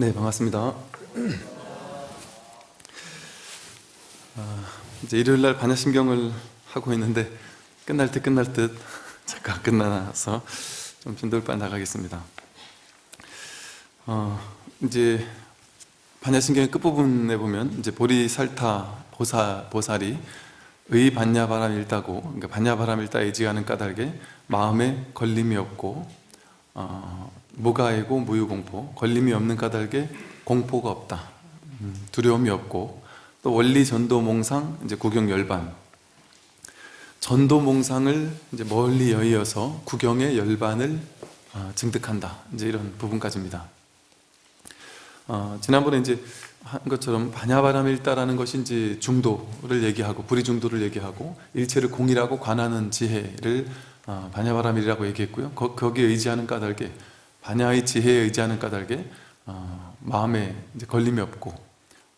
네, 반갑습니다. 아, 이제 일요일 날 반야신경을 하고 있는데 끝날 듯 끝날 듯 잠깐 끝나서 좀 빈돌반 나가겠습니다. 어, 이제 반야신경의 끝부분에 보면 이제 보리살타 보사, 보살이 의 반야바람 일다고 그러니까 반야바람 일다 의지하는 까닭에 마음에 걸림이 없고 어, 무가이고 무유공포. 걸림이 없는 까닭에 공포가 없다. 음, 두려움이 없고. 또 원리 전도 몽상 이제 구경 열반. 전도 몽상을 이제 멀리 여의어서 구경의 열반을 어, 증득한다. 이제 이런 부분까지입니다. 어, 지난번에 이제 한 것처럼 반야바람일다라는 이제 중도를 얘기하고 불의 중도를 얘기하고 일체를 공이라고 관하는 지혜를 어, 반야바람이라고 얘기했고요. 거, 기에 의지하는 까닭에 반야의 지혜에 의지하는 까닭에 어, 마음에 걸림이 없고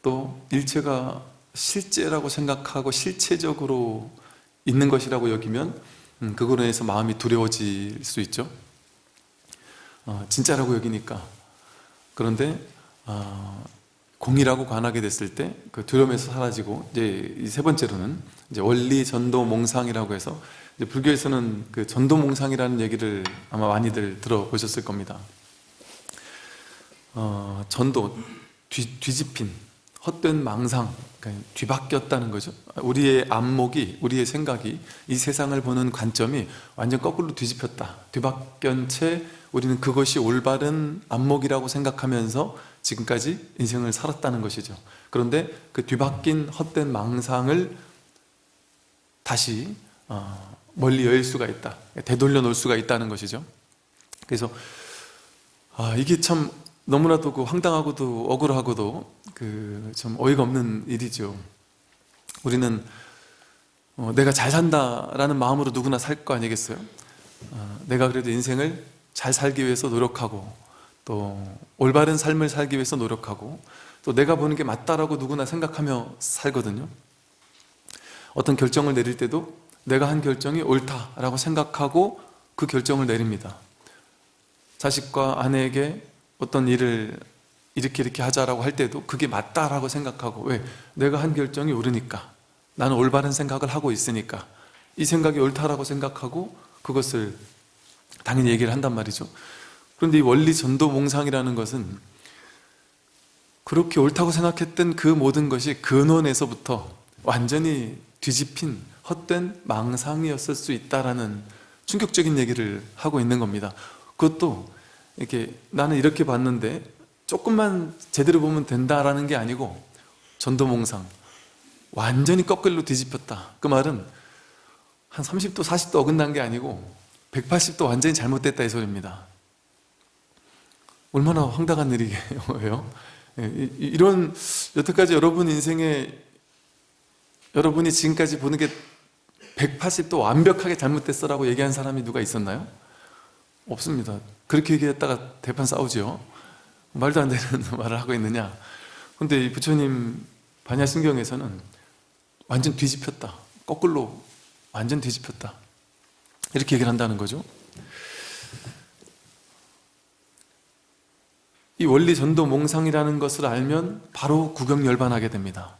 또 일체가 실제라고 생각하고 실체적으로 있는 것이라고 여기면 음, 그거로 인해서 마음이 두려워질 수 있죠. 어, 진짜라고 여기니까. 그런데 어, 공이라고 관하게 됐을 때 그 두려움에서 사라지고 이제 세 번째로는 이제 원리 전도 몽상이라고 해서 불교에서는 그 전도몽상이라는 얘기를 아마 많이들 들어보셨을 겁니다. 어, 전도, 뒤, 뒤집힌, 헛된 망상, 그러니까 뒤바뀌었다는 거죠. 우리의 안목이, 우리의 생각이 이 세상을 보는 관점이 완전 거꾸로 뒤집혔다. 뒤바뀐 채 우리는 그것이 올바른 안목이라고 생각하면서 지금까지 인생을 살았다는 것이죠. 그런데 그 뒤바뀐 헛된 망상을 다시 어, 멀리 여일 수가 있다. 되돌려 놓을 수가 있다는 것이죠. 그래서 아, 이게 참 너무나도 그 황당하고도 억울하고도 그좀 어이가 없는 일이죠. 우리는 어, 내가 잘 산다라는 마음으로 누구나 살 거 아니겠어요? 어, 내가 그래도 인생을 잘 살기 위해서 노력하고 또 올바른 삶을 살기 위해서 노력하고 또 내가 보는 게 맞다라고 누구나 생각하며 살거든요. 어떤 결정을 내릴 때도 내가 한 결정이 옳다라고 생각하고 그 결정을 내립니다 자식과 아내에게 어떤 일을 이렇게 이렇게 하자라고 할 때도 그게 맞다라고 생각하고 왜? 내가 한 결정이 옳으니까 나는 올바른 생각을 하고 있으니까 이 생각이 옳다라고 생각하고 그것을 당연히 얘기를 한단 말이죠 그런데 이 원리 전도 몽상이라는 것은 그렇게 옳다고 생각했던 그 모든 것이 근원에서부터 완전히 뒤집힌 헛된 망상이었을 수 있다라는 충격적인 얘기를 하고 있는 겁니다. 그것도 이렇게 나는 이렇게 봤는데 조금만 제대로 보면 된다라는 게 아니고 전도몽상 완전히 거꾸로 뒤집혔다. 그 말은 한 30도 40도 어긋난 게 아니고 180도 완전히 잘못됐다 이 소리입니다. 얼마나 황당한 일이에요. 예, 이런 여태까지 여러분 인생에 여러분이 지금까지 보는 게 180도 완벽하게 잘못됐어 라고 얘기한 사람이 누가 있었나요? 없습니다. 그렇게 얘기했다가 대판 싸우죠 말도 안 되는 말을 하고 있느냐. 근데 이 부처님 반야신경에서는 완전 뒤집혔다. 거꾸로 완전 뒤집혔다. 이렇게 얘기를 한다는 거죠. 이 원리 전도 몽상이라는 것을 알면 바로 구경 열반하게 됩니다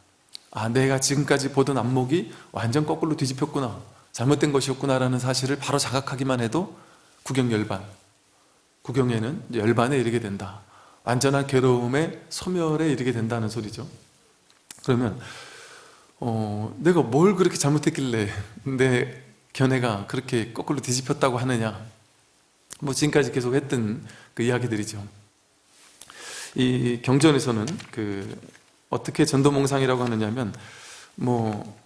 아 내가 지금까지 보던 안목이 완전 거꾸로 뒤집혔구나. 잘못된 것이었구나 라는 사실을 바로 자각하기만 해도 구경 열반. 구경에는 열반에 이르게 된다. 완전한 괴로움의 소멸에 이르게 된다는 소리죠. 그러면 어, 내가 뭘 그렇게 잘못했길래 내 견해가 그렇게 거꾸로 뒤집혔다고 하느냐? 뭐 지금까지 계속 했던 그 이야기들이죠. 이 경전에서는 그 어떻게 전도몽상이라고 하느냐면 뭐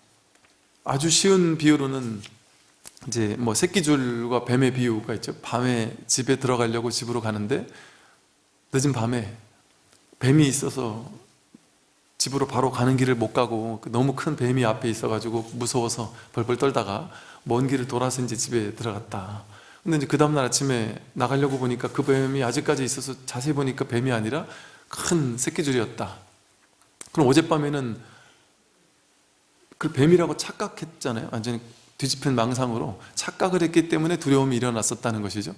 아주 쉬운 비유로는 이제 뭐 새끼줄과 뱀의 비유가 있죠. 밤에 집에 들어가려고 집으로 가는데 늦은 밤에 뱀이 있어서 집으로 바로 가는 길을 못 가고 그 너무 큰 뱀이 앞에 있어가지고 무서워서 벌벌 떨다가 먼 길을 돌아서 이제 집에 들어갔다. 근데 이제 그 다음날 아침에 나가려고 보니까 그 뱀이 아직까지 있어서 자세히 보니까 뱀이 아니라 큰 새끼줄이었다 그럼 어젯밤에는 그 뱀이라고 착각했잖아요. 완전히 뒤집힌 망상으로 착각을 했기 때문에 두려움이 일어났었다는 것이죠.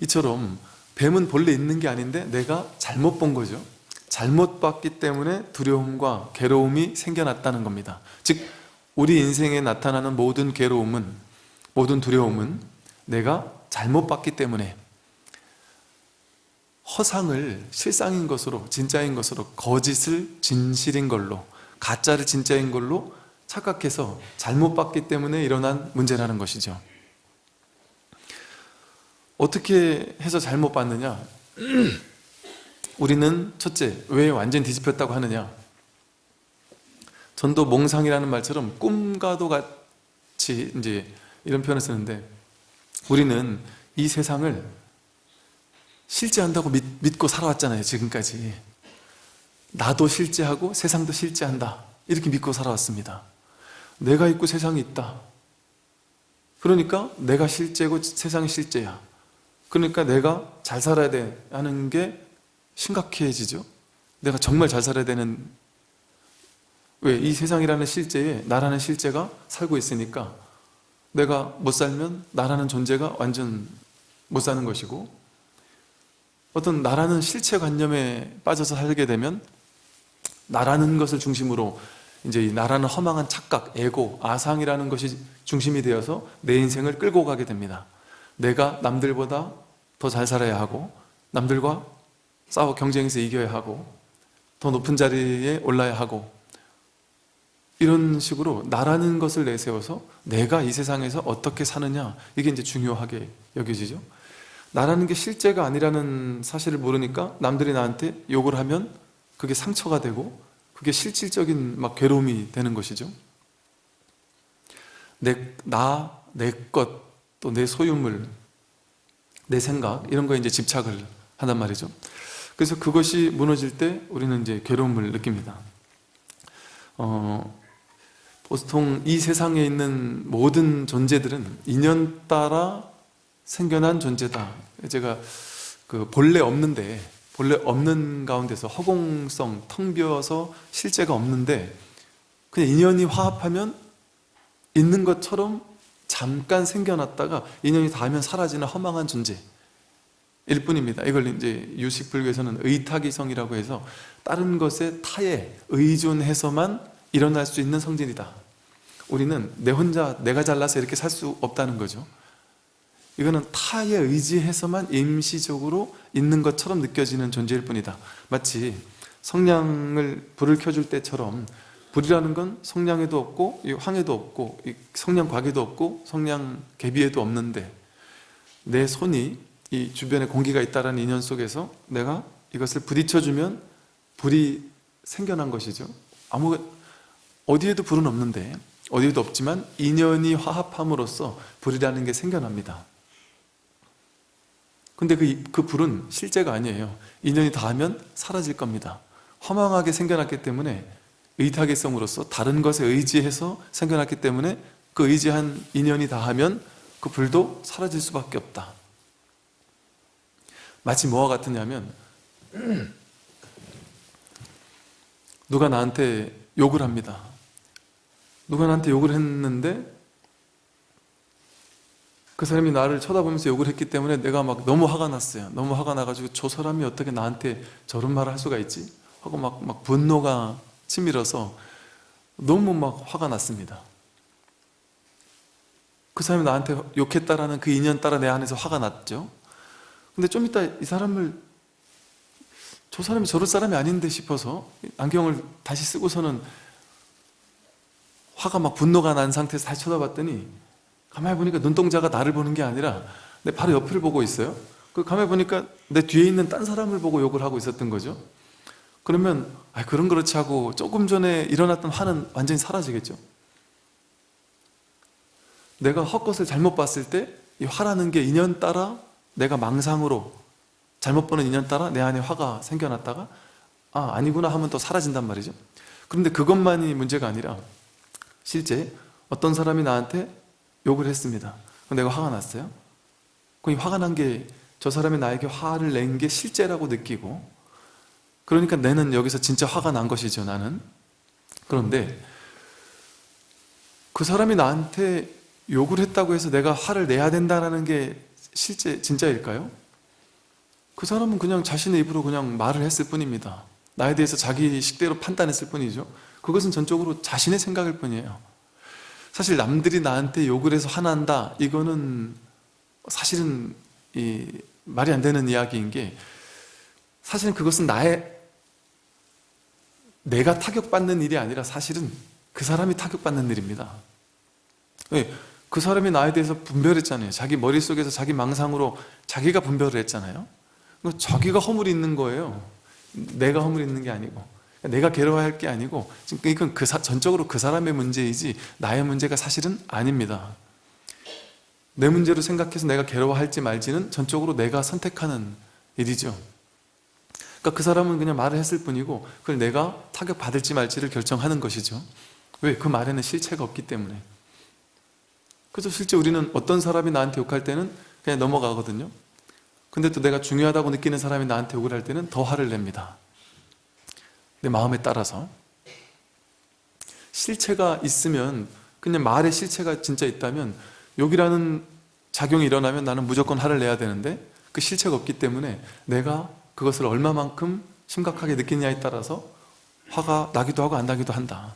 이처럼 뱀은 본래 있는 게 아닌데 내가 잘못 본 거죠. 잘못 봤기 때문에 두려움과 괴로움이 생겨났다는 겁니다. 즉 우리 인생에 나타나는 모든 괴로움은 모든 두려움은 내가 잘못 봤기 때문에 허상을 실상인 것으로 진짜인 것으로 거짓을 진실인 걸로 가짜를 진짜인 걸로 착각해서 잘못 봤기 때문에 일어난 문제라는 것이죠. 어떻게 해서 잘못 봤느냐? 우리는 첫째 왜 완전 뒤집혔다고 하느냐? 전도 몽상이라는 말처럼 꿈과도 같이 이제 이런 표현을 쓰는데 우리는 이 세상을 실제한다고 믿, 믿고 살아왔잖아요 지금까지. 나도 실제하고 세상도 실제한다. 이렇게 믿고 살아왔습니다. 내가 있고 세상이 있다. 그러니까 내가 실제고 세상이 실제야. 그러니까 내가 잘 살아야 돼 하는 게 심각해지죠. 내가 정말 잘 살아야 되는 왜? 이 세상이라는 실제에 나라는 실제가 살고 있으니까 내가 못 살면 나라는 존재가 완전 못 사는 것이고 어떤 나라는 실체관념에 빠져서 살게 되면 나라는 것을 중심으로 이제 이 나라는 허망한 착각, 에고, 아상이라는 것이 중심이 되어서 내 인생을 끌고 가게 됩니다. 내가 남들보다 더 잘 살아야 하고 남들과 싸워 경쟁에서 이겨야 하고 더 높은 자리에 올라야 하고 이런 식으로 나라는 것을 내세워서 내가 이 세상에서 어떻게 사느냐 이게 이제 중요하게 여겨지죠 나라는 게 실제가 아니라는 사실을 모르니까 남들이 나한테 욕을 하면 그게 상처가 되고 그게 실질적인 막 괴로움이 되는 것이죠. 내, 나, 내 것, 또 내 소유물, 내 생각 이런 거에 이제 집착을 한단 말이죠. 그래서 그것이 무너질 때 우리는 이제 괴로움을 느낍니다. 어, 보통 이 세상에 있는 모든 존재들은 인연 따라 생겨난 존재다. 제가 그 본래 없는데 본래 없는 가운데서 허공성, 텅 비어서 실제가 없는데 그냥 인연이 화합하면 있는 것처럼 잠깐 생겨났다가 인연이 닿으면 사라지는 허망한 존재. 일 뿐입니다. 이걸 이제 유식불교에서는 의타기성이라고 해서 다른 것에 타에 의존해서만 일어날 수 있는 성질이다. 우리는 내 혼자 내가 잘나서 이렇게 살 수 없다는 거죠 이거는 타에 의지해서만 임시적으로 있는 것처럼 느껴지는 존재일 뿐이다. 마치 성냥을 불을 켜줄 때처럼 불이라는 건 성냥에도 없고 황에도 없고 성냥곽에도 없고 성냥 개비에도 없는데 내 손이 이 주변에 공기가 있다는 인연 속에서 내가 이것을 부딪혀주면 불이 생겨난 것이죠. 아무 어디에도 불은 없는데 어디에도 없지만 인연이 화합함으로써 불이라는 게 생겨납니다 근데 그, 그 불은 실제가 아니에요. 인연이 닿으면 사라질 겁니다. 허망하게 생겨났기 때문에 의탁의성으로서 다른 것에 의지해서 생겨났기 때문에 그 의지한 인연이 닿으면 그 불도 사라질 수밖에 없다. 마치 뭐와 같으냐면 누가 나한테 욕을 합니다. 누가 나한테 욕을 했는데 그 사람이 나를 쳐다보면서 욕을 했기 때문에 내가 막 너무 화가 났어요. 너무 화가 나가지고 저 사람이 어떻게 나한테 저런 말을 할 수가 있지? 하고 막, 막 분노가 치밀어서 너무 막 화가 났습니다. 그 사람이 나한테 욕했다라는 그 인연 따라 내 안에서 화가 났죠. 근데 좀 이따 이 사람을 저 사람이 저럴 사람이 아닌데 싶어서 안경을 다시 쓰고서는 화가 막 분노가 난 상태에서 다시 쳐다봤더니 가만히 보니까 눈동자가 나를 보는 게 아니라 내 바로 옆을 보고 있어요. 그 가만히 보니까 내 뒤에 있는 딴 사람을 보고 욕을 하고 있었던 거죠. 그러면 아 그런 그렇지 하고 조금 전에 일어났던 화는 완전히 사라지겠죠. 내가 헛것을 잘못 봤을 때 이 화라는 게 인연 따라 내가 망상으로 잘못 보는 인연 따라 내 안에 화가 생겨났다가 아 아니구나 하면 또 사라진단 말이죠. 그런데 그것만이 문제가 아니라 실제 어떤 사람이 나한테 욕을 했습니다. 내가 화가 났어요? 그럼 화가 난 게 저 사람이 나에게 화를 낸 게 실제라고 느끼고 그러니까 내는 여기서 진짜 화가 난 것이죠 나는. 그런데 그 사람이 나한테 욕을 했다고 해서 내가 화를 내야 된다는 게 실제 진짜일까요? 그 사람은 그냥 자신의 입으로 그냥 말을 했을 뿐입니다. 나에 대해서 자기 식대로 판단했을 뿐이죠. 그것은 전적으로 자신의 생각일 뿐이에요 사실 남들이 나한테 욕을 해서 화난다. 이거는 사실은 이 말이 안 되는 이야기인 게 사실은 그것은 나의 내가 타격받는 일이 아니라 사실은 그 사람이 타격받는 일입니다. 왜? 그 사람이 나에 대해서 분별했잖아요. 자기 머릿속에서 자기 망상으로 자기가 분별을 했잖아요. 자기가 허물이 있는 거예요. 내가 허물이 있는 게 아니고 내가 괴로워할 게 아니고 이건 그 사, 전적으로 그 사람의 문제이지 나의 문제가 사실은 아닙니다. 내 문제로 생각해서 내가 괴로워할지 말지는 전적으로 내가 선택하는 일이죠. 그러니까 그 사람은 그냥 말을 했을 뿐이고 그걸 내가 타격받을지 말지를 결정하는 것이죠. 왜? 그 말에는 실체가 없기 때문에. 그래서 실제 우리는 어떤 사람이 나한테 욕할 때는 그냥 넘어가거든요. 근데 또 내가 중요하다고 느끼는 사람이 나한테 욕을 할 때는 더 화를 냅니다 내 마음에 따라서. 실체가 있으면 그냥 말의 실체가 진짜 있다면 욕이라는 작용이 일어나면 나는 무조건 화를 내야 되는데 그 실체가 없기 때문에 내가 그것을 얼마만큼 심각하게 느끼냐에 따라서 화가 나기도 하고 안 나기도 한다.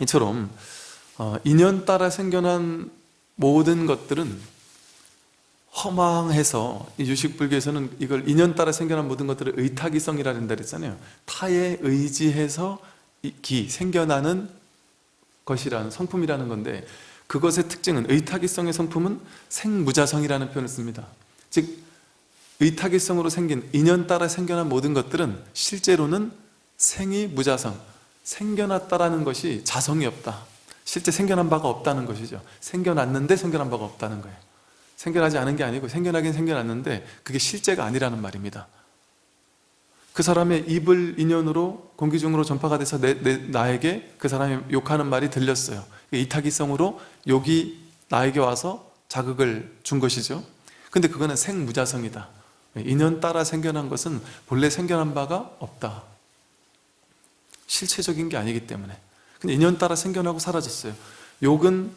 이처럼 어, 인연 따라 생겨난 모든 것들은 허망해서 이 유식불교에서는 이걸 인연 따라 생겨난 모든 것들을 의타기성이라 한다 그랬잖아요. 타에 의지해서 기, 생겨나는 것이라는 성품이라는 건데 그것의 특징은 의타기성의 성품은 생무자성이라는 표현을 씁니다. 즉 의타기성으로 생긴 인연 따라 생겨난 모든 것들은 실제로는 생이 무자성 생겨났다라는 것이 자성이 없다. 실제 생겨난 바가 없다는 것이죠. 생겨났는데 생겨난 바가 없다는 거예요 생겨나지 않은 게 아니고 생겨나긴 생겨났는데 그게 실제가 아니라는 말입니다. 그 사람의 입을 인연으로 공기 중으로 전파가 돼서 내, 내, 나에게 그 사람이 욕하는 말이 들렸어요. 이타기성으로 욕이 나에게 와서 자극을 준 것이죠. 근데 그거는 생무자성이다. 인연 따라 생겨난 것은 본래 생겨난 바가 없다. 실체적인 게 아니기 때문에. 근데 인연 따라 생겨나고 사라졌어요. 욕은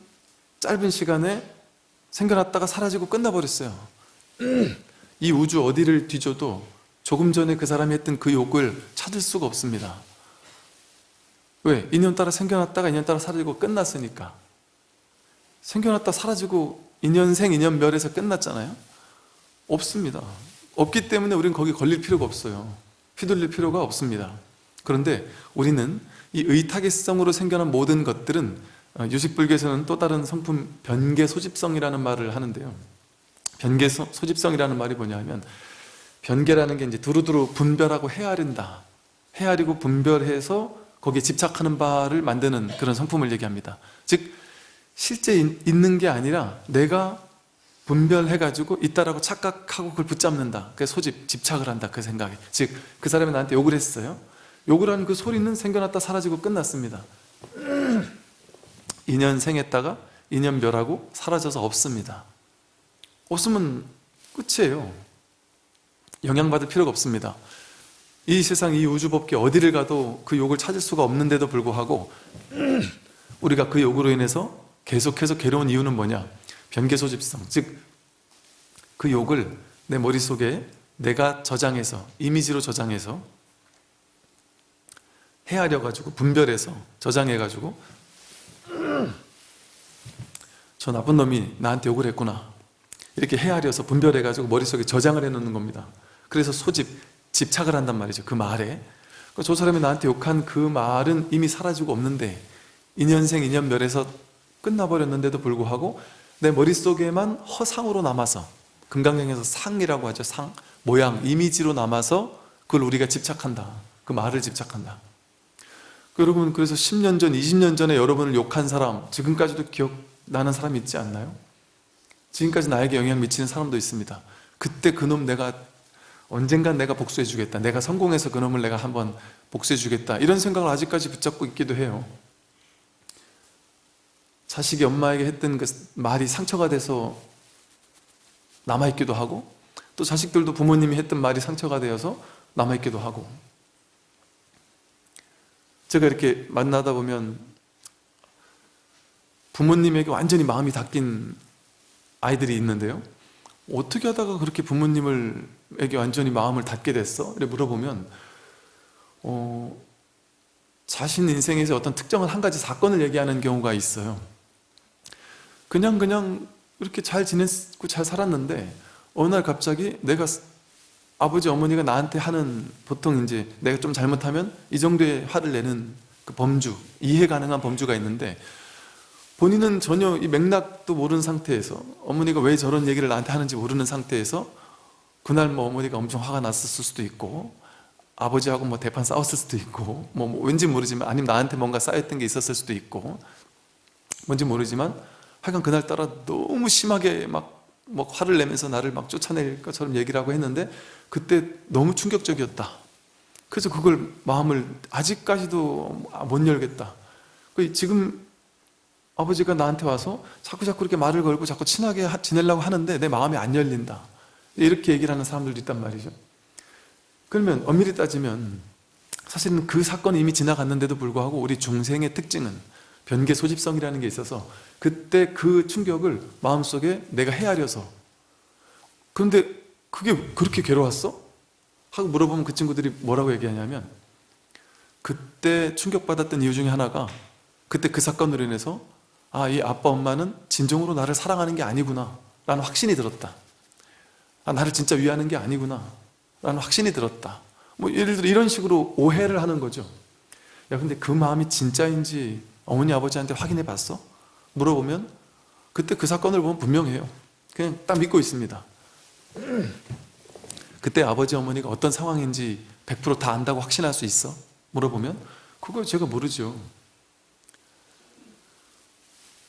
짧은 시간에 생겨났다가 사라지고 끝나버렸어요. 이 우주 어디를 뒤져도 조금 전에 그 사람이 했던 그 욕을 찾을 수가 없습니다. 왜? 인연 따라 생겨났다가 인연 따라 사라지고 끝났으니까. 생겨났다 사라지고 인연생 인연멸에서 끝났잖아요. 없습니다. 없기 때문에 우리는 거기 걸릴 필요가 없어요. 휘둘릴 필요가 없습니다. 그런데 우리는 이 의타기성으로 생겨난 모든 것들은 어, 유식불교에서는 또 다른 성품 변계 소집성이라는 말을 하는데요. 변계 소 집성이라는 말이 뭐냐면 변계라는 게 이제 두루두루 분별하고 헤아린다. 헤아리고 분별해서 거기에 집착하는 바를 만드는 그런 성품을 얘기합니다. 즉 실제 있는 게 아니라 내가 분별해가지고 있다라고 착각하고 그걸 붙잡는다. 그 소집, 집착을 한다. 그 생각에. 즉 그 사람이 나한테 욕을 했어요. 욕을 하는 그 소리는 생겨났다 사라지고 끝났습니다 인연 생했다가 인연 멸하고 사라져서 없습니다. 없으면 끝이에요. 영향받을 필요가 없습니다. 이 세상 이 우주법계 어디를 가도 그 욕을 찾을 수가 없는데도 불구하고 우리가 그 욕으로 인해서 계속해서 괴로운 이유는 뭐냐? 변계소집성. 즉 그 욕을 내 머릿속에 내가 저장해서 이미지로 저장해서 헤아려 가지고 분별해서 저장해 가지고 저 나쁜 놈이 나한테 욕을 했구나. 이렇게 헤아려서 분별해 가지고 머릿속에 저장을 해 놓는 겁니다. 그래서 소집, 집착을 한단 말이죠 그 말에. 저 사람이 나한테 욕한 그 말은 이미 사라지고 없는데 인연생 인연멸에서 끝나버렸는데도 불구하고 내 머릿속에만 허상으로 남아서 금강경에서 상이라고 하죠 상, 모양, 이미지로 남아서 그걸 우리가 집착한다. 그 말을 집착한다. 여러분 그래서 10년 전, 20년 전에 여러분을 욕한 사람 지금까지도 기억 나는 사람이 있지 않나요? 지금까지 나에게 영향 미치는 사람도 있습니다. 그때 그놈 내가 언젠간 내가 복수해 주겠다. 내가 성공해서 그놈을 내가 한번 복수해 주겠다. 이런 생각을 아직까지 붙잡고 있기도 해요. 자식이 엄마에게 했던 그 말이 상처가 돼서 남아있기도 하고 또 자식들도 부모님이 했던 말이 상처가 되어서 남아있기도 하고. 제가 이렇게 만나다 보면 부모님에게 완전히 마음이 닦인 아이들이 있는데요 어떻게 하다가 그렇게 부모님을 성경에게 완전히 마음을 닫게 됐어? 이렇게 물어보면 어, 자신 인생에서 어떤 특정한 한 가지 사건을 얘기하는 경우가 있어요 그냥 그냥 이렇게 잘 지냈고 잘 살았는데 어느 날 갑자기 내가 아버지 어머니가 나한테 하는 보통 이제 내가 좀 잘못하면 이 정도의 화를 내는 그 범주 이해 가능한 범주가 있는데 본인은 전혀 이 맥락도 모르는 상태에서 어머니가 왜 저런 얘기를 나한테 하는지 모르는 상태에서 그날 뭐 어머니가 엄청 화가 났을 수도 있고 아버지하고 뭐 대판 싸웠을 수도 있고 뭐, 뭐 왠지 모르지만 아니면 나한테 뭔가 쌓였던 게 있었을 수도 있고 뭔지 모르지만 하여간 그날따라 너무 심하게 막, 막 화를 내면서 나를 막 쫓아낼 것처럼 얘기를 하고 했는데 그때 너무 충격적이었다. 그래서 그걸 마음을 아직까지도 못 열겠다. 그 지금 아버지가 나한테 와서 자꾸 자꾸 이렇게 말을 걸고 자꾸 친하게 하- 지내려고 하는데 내 마음이 안 열린다 이렇게 얘기를 하는 사람들도 있단 말이죠 그러면 엄밀히 따지면 사실은 그 사건이 이미 지나갔는데도 불구하고 우리 중생의 특징은 변개 소집성이라는 게 있어서 그때 그 충격을 마음속에 내가 헤아려서 그런데 그게 그렇게 괴로웠어? 하고 물어보면 그 친구들이 뭐라고 얘기하냐면 그때 충격받았던 이유 중에 하나가 그때 그 사건으로 인해서 아, 이 아빠 엄마는 진정으로 나를 사랑하는 게 아니구나 라는 확신이 들었다. 아, 나를 진짜 위하는 게 아니구나 라는 확신이 들었다. 뭐 예를 들어 이런 식으로 오해를 하는 거죠. 야 근데 그 마음이 진짜인지 어머니 아버지한테 확인해 봤어? 물어보면 그때 그 사건을 보면 분명해요. 그냥 딱 믿고 있습니다. 그때 아버지 어머니가 어떤 상황인지 100%다 안다고 확신할 수 있어? 물어보면 그걸 제가 모르죠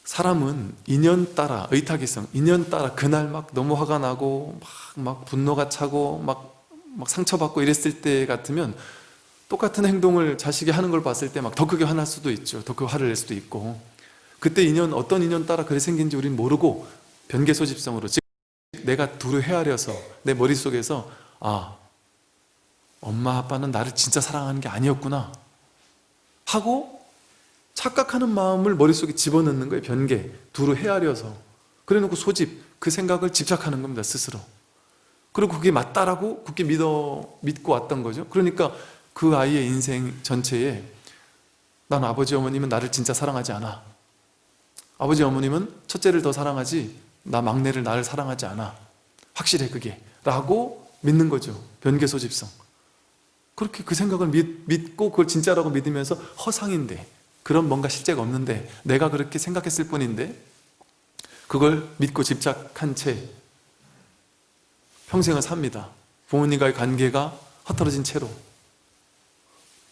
사람은 인연 따라 의탁이성 인연 따라 그날 막 너무 화가 나고 막, 막 분노가 차고 막, 막 상처받고 이랬을 때 같으면 똑같은 행동을 자식이 하는 걸 봤을 때 막 더 크게 화날 수도 있죠. 더 크게 화를 낼 수도 있고. 그때 인연 어떤 인연 따라 그래 생긴지 우리는 모르고 변개 소집성으로 즉 내가 두루 헤아려서 내 머릿속에서 아 엄마 아빠는 나를 진짜 사랑하는 게 아니었구나 하고 착각하는 마음을 머릿속에 집어넣는 거예요. 변개, 두루 헤아려서. 그래놓고 소집, 그 생각을 집착하는 겁니다 스스로. 그리고 그게 맞다라고 굳게 믿어, 믿고 왔던 거죠. 그러니까 그 아이의 인생 전체에 난 아버지 어머님은 나를 진짜 사랑하지 않아. 아버지 어머님은 첫째를 더 사랑하지 나 막내를 나를 사랑하지 않아. 확실해 그게. 라고 믿는 거죠. 변개 소집성. 그렇게 그 생각을 믿, 믿고 그걸 진짜라고 믿으면서 허상인데 그런 뭔가 실제가 없는데 내가 그렇게 생각했을 뿐인데 그걸 믿고 집착한 채 평생을 삽니다. 부모님과의 관계가 흩어진 채로.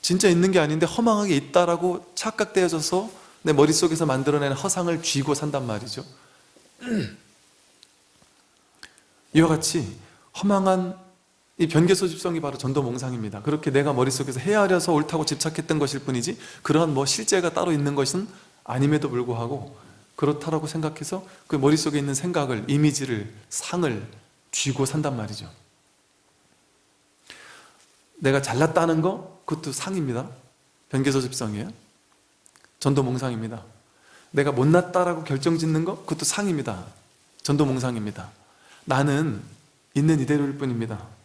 진짜 있는 게 아닌데 허망하게 있다라고 착각되어져서 내 머릿속에서 만들어낸 허상을 쥐고 산단 말이죠. 이와 같이 허망한 이 변개소 집성이 바로 전도몽상입니다. 그렇게 내가 머릿속에서 헤아려서 옳다고 집착했던 것일 뿐이지 그러한 뭐 실제가 따로 있는 것은 아님에도 불구하고 그렇다라고 생각해서 그 머릿속에 있는 생각을, 이미지를, 상을 쥐고 산단 말이죠. 내가 잘났다는 거 그것도 상입니다. 변개소 집성이에요. 전도몽상입니다. 내가 못났다라고 결정짓는 거 그것도 상입니다. 전도몽상입니다. 나는 있는 이대로일 뿐입니다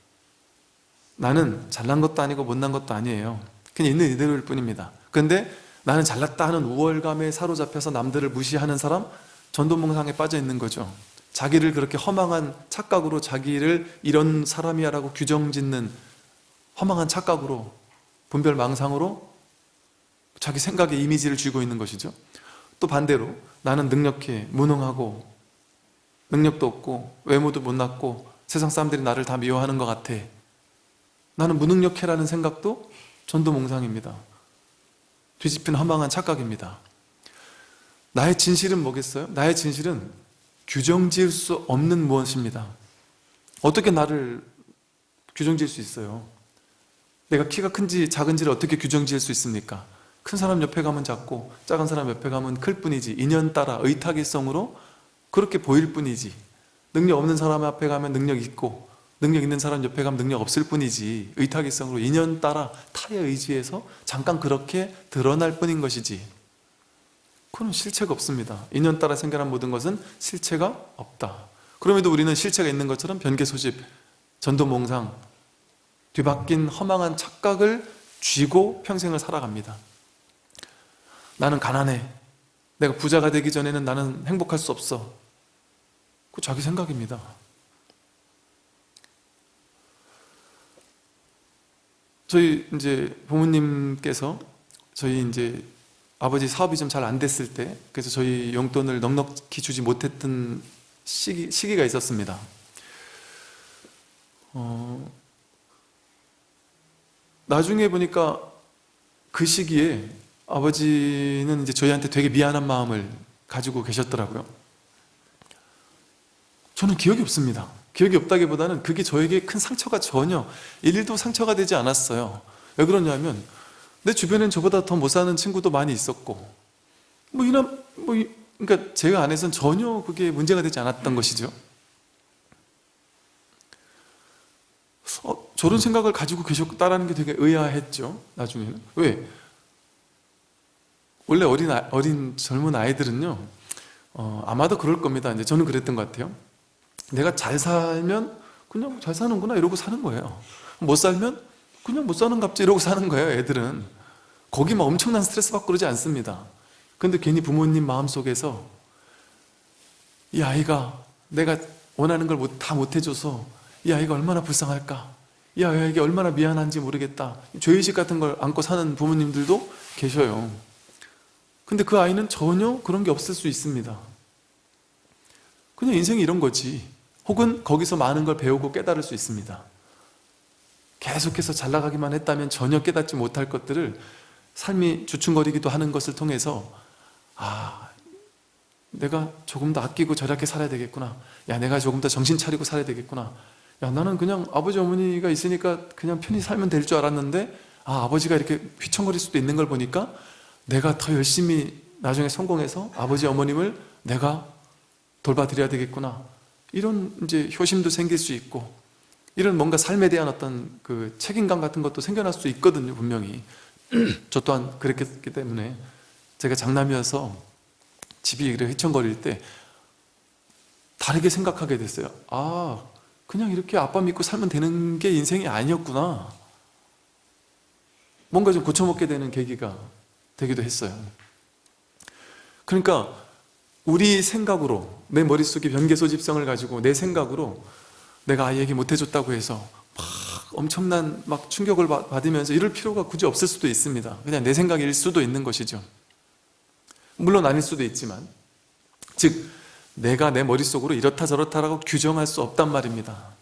나는 잘난 것도 아니고 못난 것도 아니에요. 그냥 있는 이대로일 뿐입니다. 근데 나는 잘났다 하는 우월감에 사로잡혀서 남들을 무시하는 사람 전도몽상에 빠져 있는 거죠. 자기를 그렇게 허망한 착각으로 자기를 이런 사람이야 라고 규정짓는 허망한 착각으로 분별망상으로 자기 생각의 이미지를 쥐고 있는 것이죠. 또 반대로 나는 능력해 무능하고 능력도 없고 외모도 못났고 세상 사람들이 나를 다 미워하는 것 같아 나는 무능력해라는 생각도 전도몽상입니다 뒤집힌 허망한 착각입니다 나의 진실은 뭐겠어요? 나의 진실은 규정 지을 수 없는 무엇입니다 어떻게 나를 규정 지을 수 있어요? 내가 키가 큰지 작은지를 어떻게 규정 지을 수 있습니까? 큰 사람 옆에 가면 작고 작은 사람 옆에 가면 클 뿐이지 인연 따라 의탁일성으로 그렇게 보일 뿐이지 능력 없는 사람 앞에 가면 능력 있고 능력 있는 사람 옆에 가면 능력 없을 뿐이지 의탁일성으로 인연 따라 타의 의지에서 잠깐 그렇게 드러날 뿐인 것이지. 그건 실체가 없습니다. 인연 따라 생겨난 모든 것은 실체가 없다. 그럼에도 우리는 실체가 있는 것처럼 변개소집 전도몽상 뒤바뀐 허망한 착각을 쥐고 평생을 살아갑니다. 나는 가난해. 내가 부자가 되기 전에는 나는 행복할 수 없어. 그 자기 생각입니다 저희 이제 부모님께서 저희 이제 아버지 사업이 좀 잘 안 됐을 때 그래서 저희 용돈을 넉넉히 주지 못했던 시기, 시기가 있었습니다. 어, 나중에 보니까 그 시기에 아버지는 이제 저희한테 되게 미안한 마음을 가지고 계셨더라고요. 저는 기억이 없습니다 기억이 없다기보다는 그게 저에게 큰 상처가 전혀 일도 상처가 되지 않았어요. 왜 그러냐면 내 주변엔 저보다 더 못 사는 친구도 많이 있었고 뭐 이런 뭐 이- 그러니까 제가 안에서는 전혀 그게 문제가 되지 않았던 것이죠. 어, 저런 생각을 가지고 계셨다라는 게 되게 의아했죠 나중에는. 왜? 원래 어린, 아- 어린 젊은 아이들은요 어, 아마도 그럴 겁니다. 이제 저는 그랬던 것 같아요 내가 잘 살면 그냥 잘 사는구나 이러고 사는 거예요. 못 살면 그냥 못 사는 갑지 이러고 사는 거예요 애들은. 거기만 엄청난 스트레스 받고 그러지 않습니다. 근데 괜히 부모님 마음속에서 이 아이가 내가 원하는 걸 다 못해줘서 이 아이가 얼마나 불쌍할까? 이 아이에게 얼마나 미안한지 모르겠다. 죄의식 같은 걸 안고 사는 부모님들도 계셔요. 근데 그 아이는 전혀 그런 게 없을 수 있습니다. 그냥 인생이 이런 거지 혹은 거기서 많은 걸 배우고 깨달을 수 있습니다. 계속해서 잘 나가기만 했다면 전혀 깨닫지 못할 것들을 삶이 주춤거리기도 하는 것을 통해서 아 내가 조금 더 아끼고 절약해 살아야 되겠구나. 야 내가 조금 더 정신 차리고 살아야 되겠구나. 야 나는 그냥 아버지 어머니가 있으니까 그냥 편히 살면 될 줄 알았는데 아 아버지가 이렇게 휘청거릴 수도 있는 걸 보니까 내가 더 열심히 나중에 성공해서 아버지 어머님을 내가 돌봐드려야 되겠구나 이런 이제 효심도 생길 수 있고 이런 뭔가 삶에 대한 어떤 그 책임감 같은 것도 생겨날 수 있거든요 분명히. 저 또한 그랬기 때문에 제가 장남이어서 집이 이렇게 휘청거릴 때 다르게 생각하게 됐어요. 아 그냥 이렇게 아빠 믿고 살면 되는 게 인생이 아니었구나. 뭔가 좀 고쳐먹게 되는 계기가 되기도 했어요. 그러니까 우리 생각으로 내 머릿속에 변계소집성을 가지고 내 생각으로 내가 아이에게 못해줬다고 해서 막 엄청난 막 충격을 받- 받으면서 이럴 필요가 굳이 없을 수도 있습니다. 그냥 내 생각일 수도 있는 것이죠. 물론 아닐 수도 있지만 즉 내가 내 머릿속으로 이렇다 저렇다라고 규정할 수 없단 말입니다.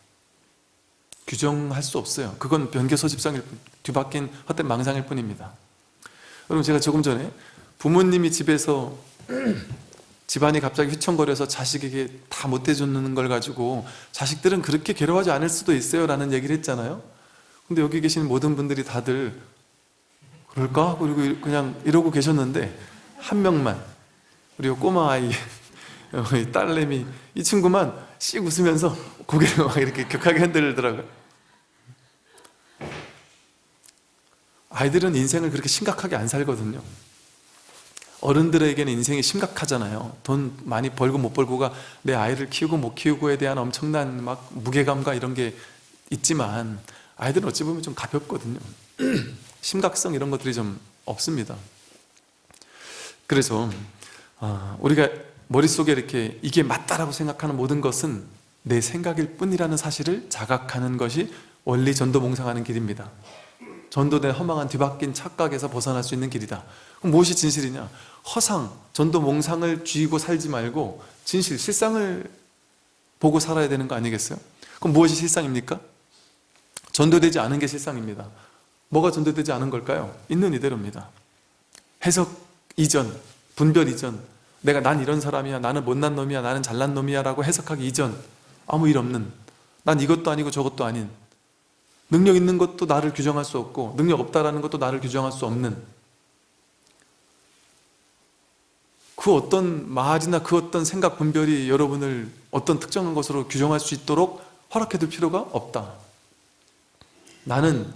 규정할 수 없어요. 그건 변계소집성일 뿐 뒤바뀐 헛된 망상일 뿐입니다. 여러분 제가 조금 전에 부모님이 집에서 집안이 갑자기 휘청거려서 자식에게 다 못해주는 걸 가지고 자식들은 그렇게 괴로워하지 않을 수도 있어요 라는 얘기를 했잖아요. 근데 여기 계신 모든 분들이 다들 그럴까? 그리고 그냥 이러고 계셨는데 한 명만 우리 요 꼬마 아이 딸내미 이 친구만 씩 웃으면서 고개를 막 이렇게 격하게 흔들더라고요. 아이들은 인생을 그렇게 심각하게 안 살거든요 어른들에게는 인생이 심각하잖아요. 돈 많이 벌고 못 벌고가 내 아이를 키우고 못 키우고에 대한 엄청난 막 무게감과 이런 게 있지만 아이들은 어찌 보면 좀 가볍거든요. 심각성 이런 것들이 좀 없습니다. 그래서 아, 우리가 머릿속에 이렇게 이게 맞다라고 생각하는 모든 것은 내 생각일 뿐이라는 사실을 자각하는 것이 원리 전도 몽상하는 길입니다. 전도된 허망한 뒤바뀐 착각에서 벗어날 수 있는 길이다 무엇이 진실이냐? 허상, 전도 몽상을 쥐고 살지 말고 진실, 실상을 보고 살아야 되는 거 아니겠어요? 그럼 무엇이 실상입니까? 전도되지 않은 게 실상입니다 뭐가 전도되지 않은 걸까요? 있는 이대로입니다 해석 이전, 분별 이전 내가 난 이런 사람이야, 나는 못난 놈이야, 나는 잘난 놈이야 라고 해석하기 이전 아무 일 없는 난 이것도 아니고 저것도 아닌 능력 있는 것도 나를 규정할 수 없고 능력 없다라는 것도 나를 규정할 수 없는 그 어떤 말이나 그 어떤 생각 분별이 여러분을 어떤 특정한 것으로 규정할 수 있도록 허락해둘 필요가 없다. 나는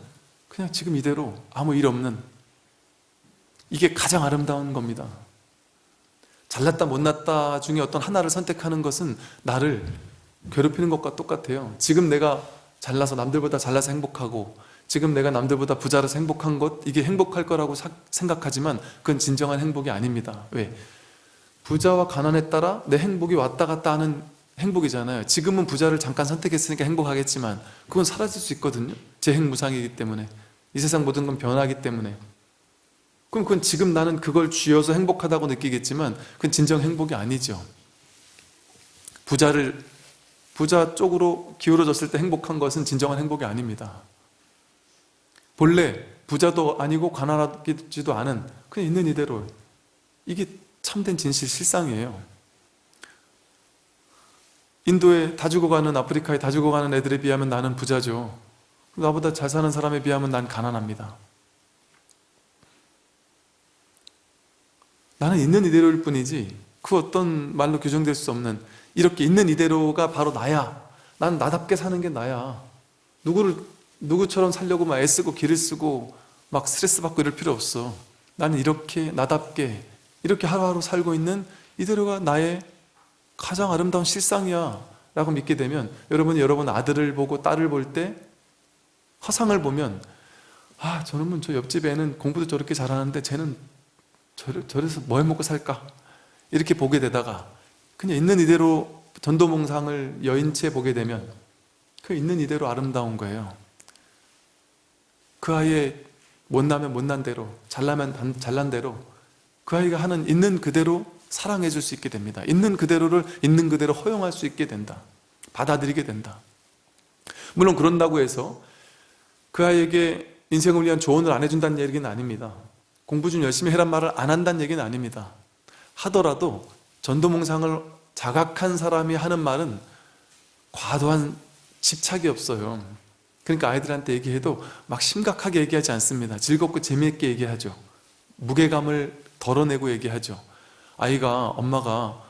그냥 지금 이대로 아무 일 없는 이게 가장 아름다운 겁니다. 잘났다 못났다 중에 어떤 하나를 선택하는 것은 나를 괴롭히는 것과 똑같아요. 지금 내가 잘나서 남들보다 잘나서 행복하고 지금 내가 남들보다 부자라서 행복한 것 이게 행복할 거라고 사- 생각하지만 그건 진정한 행복이 아닙니다. 왜? 부자와 가난에 따라 내 행복이 왔다 갔다 하는 행복이잖아요. 지금은 부자를 잠깐 선택했으니까 행복하겠지만 그건 사라질 수 있거든요. 재행무상이기 때문에. 이 세상 모든 건 변하기 때문에. 그럼 그건 지금 나는 그걸 쥐어서 행복하다고 느끼겠지만 그건 진정 행복이 아니죠. 부자를 부자 쪽으로 기울어졌을 때 행복한 것은 진정한 행복이 아닙니다. 본래 부자도 아니고 가난하지도 않은 그냥 있는 이대로 이게 참된 진실 실상이에요. 인도에 다 죽어가는 아프리카에 다 죽어가는 애들에 비하면 나는 부자죠. 나보다 잘 사는 사람에 비하면 난 가난합니다. 나는 있는 이대로일 뿐이지 그 어떤 말로 규정될 수 없는 이렇게 있는 이대로가 바로 나야. 난 나답게 사는 게 나야. 누구를 누구처럼 살려고 막 애쓰고 기를 쓰고 막 스트레스 받고 이럴 필요 없어. 나는 이렇게 나답게 이렇게 하루하루 살고 있는 이대로가 나의 가장 아름다운 실상이야 라고 믿게 되면 여러분이 여러분 아들을 보고 딸을 볼 때 화상을 보면 아 저놈은 저 옆집 애는 공부도 저렇게 잘하는데 쟤는 저래, 저래서 뭐 해먹고 살까? 이렇게 보게 되다가 그냥 있는 이대로 전도몽상을 여인체 보게 되면 그 있는 이대로 아름다운 거예요. 그 아이의 못나면 못난 대로 잘나면 반- 잘난 대로 그 아이가 하는 있는 그대로 사랑해 줄 수 있게 됩니다. 있는 그대로를 있는 그대로 허용할 수 있게 된다. 받아들이게 된다. 물론 그런다고 해서 그 아이에게 인생을 위한 조언을 안 해준다는 얘기는 아닙니다. 공부 좀 열심히 해란 말을 안 한다는 얘기는 아닙니다. 하더라도 전도몽상을 자각한 사람이 하는 말은 과도한 집착이 없어요. 그러니까 아이들한테 얘기해도 막 심각하게 얘기하지 않습니다. 즐겁고 재미있게 얘기하죠. 무게감을 덜어내고 얘기하죠 아이가 엄마가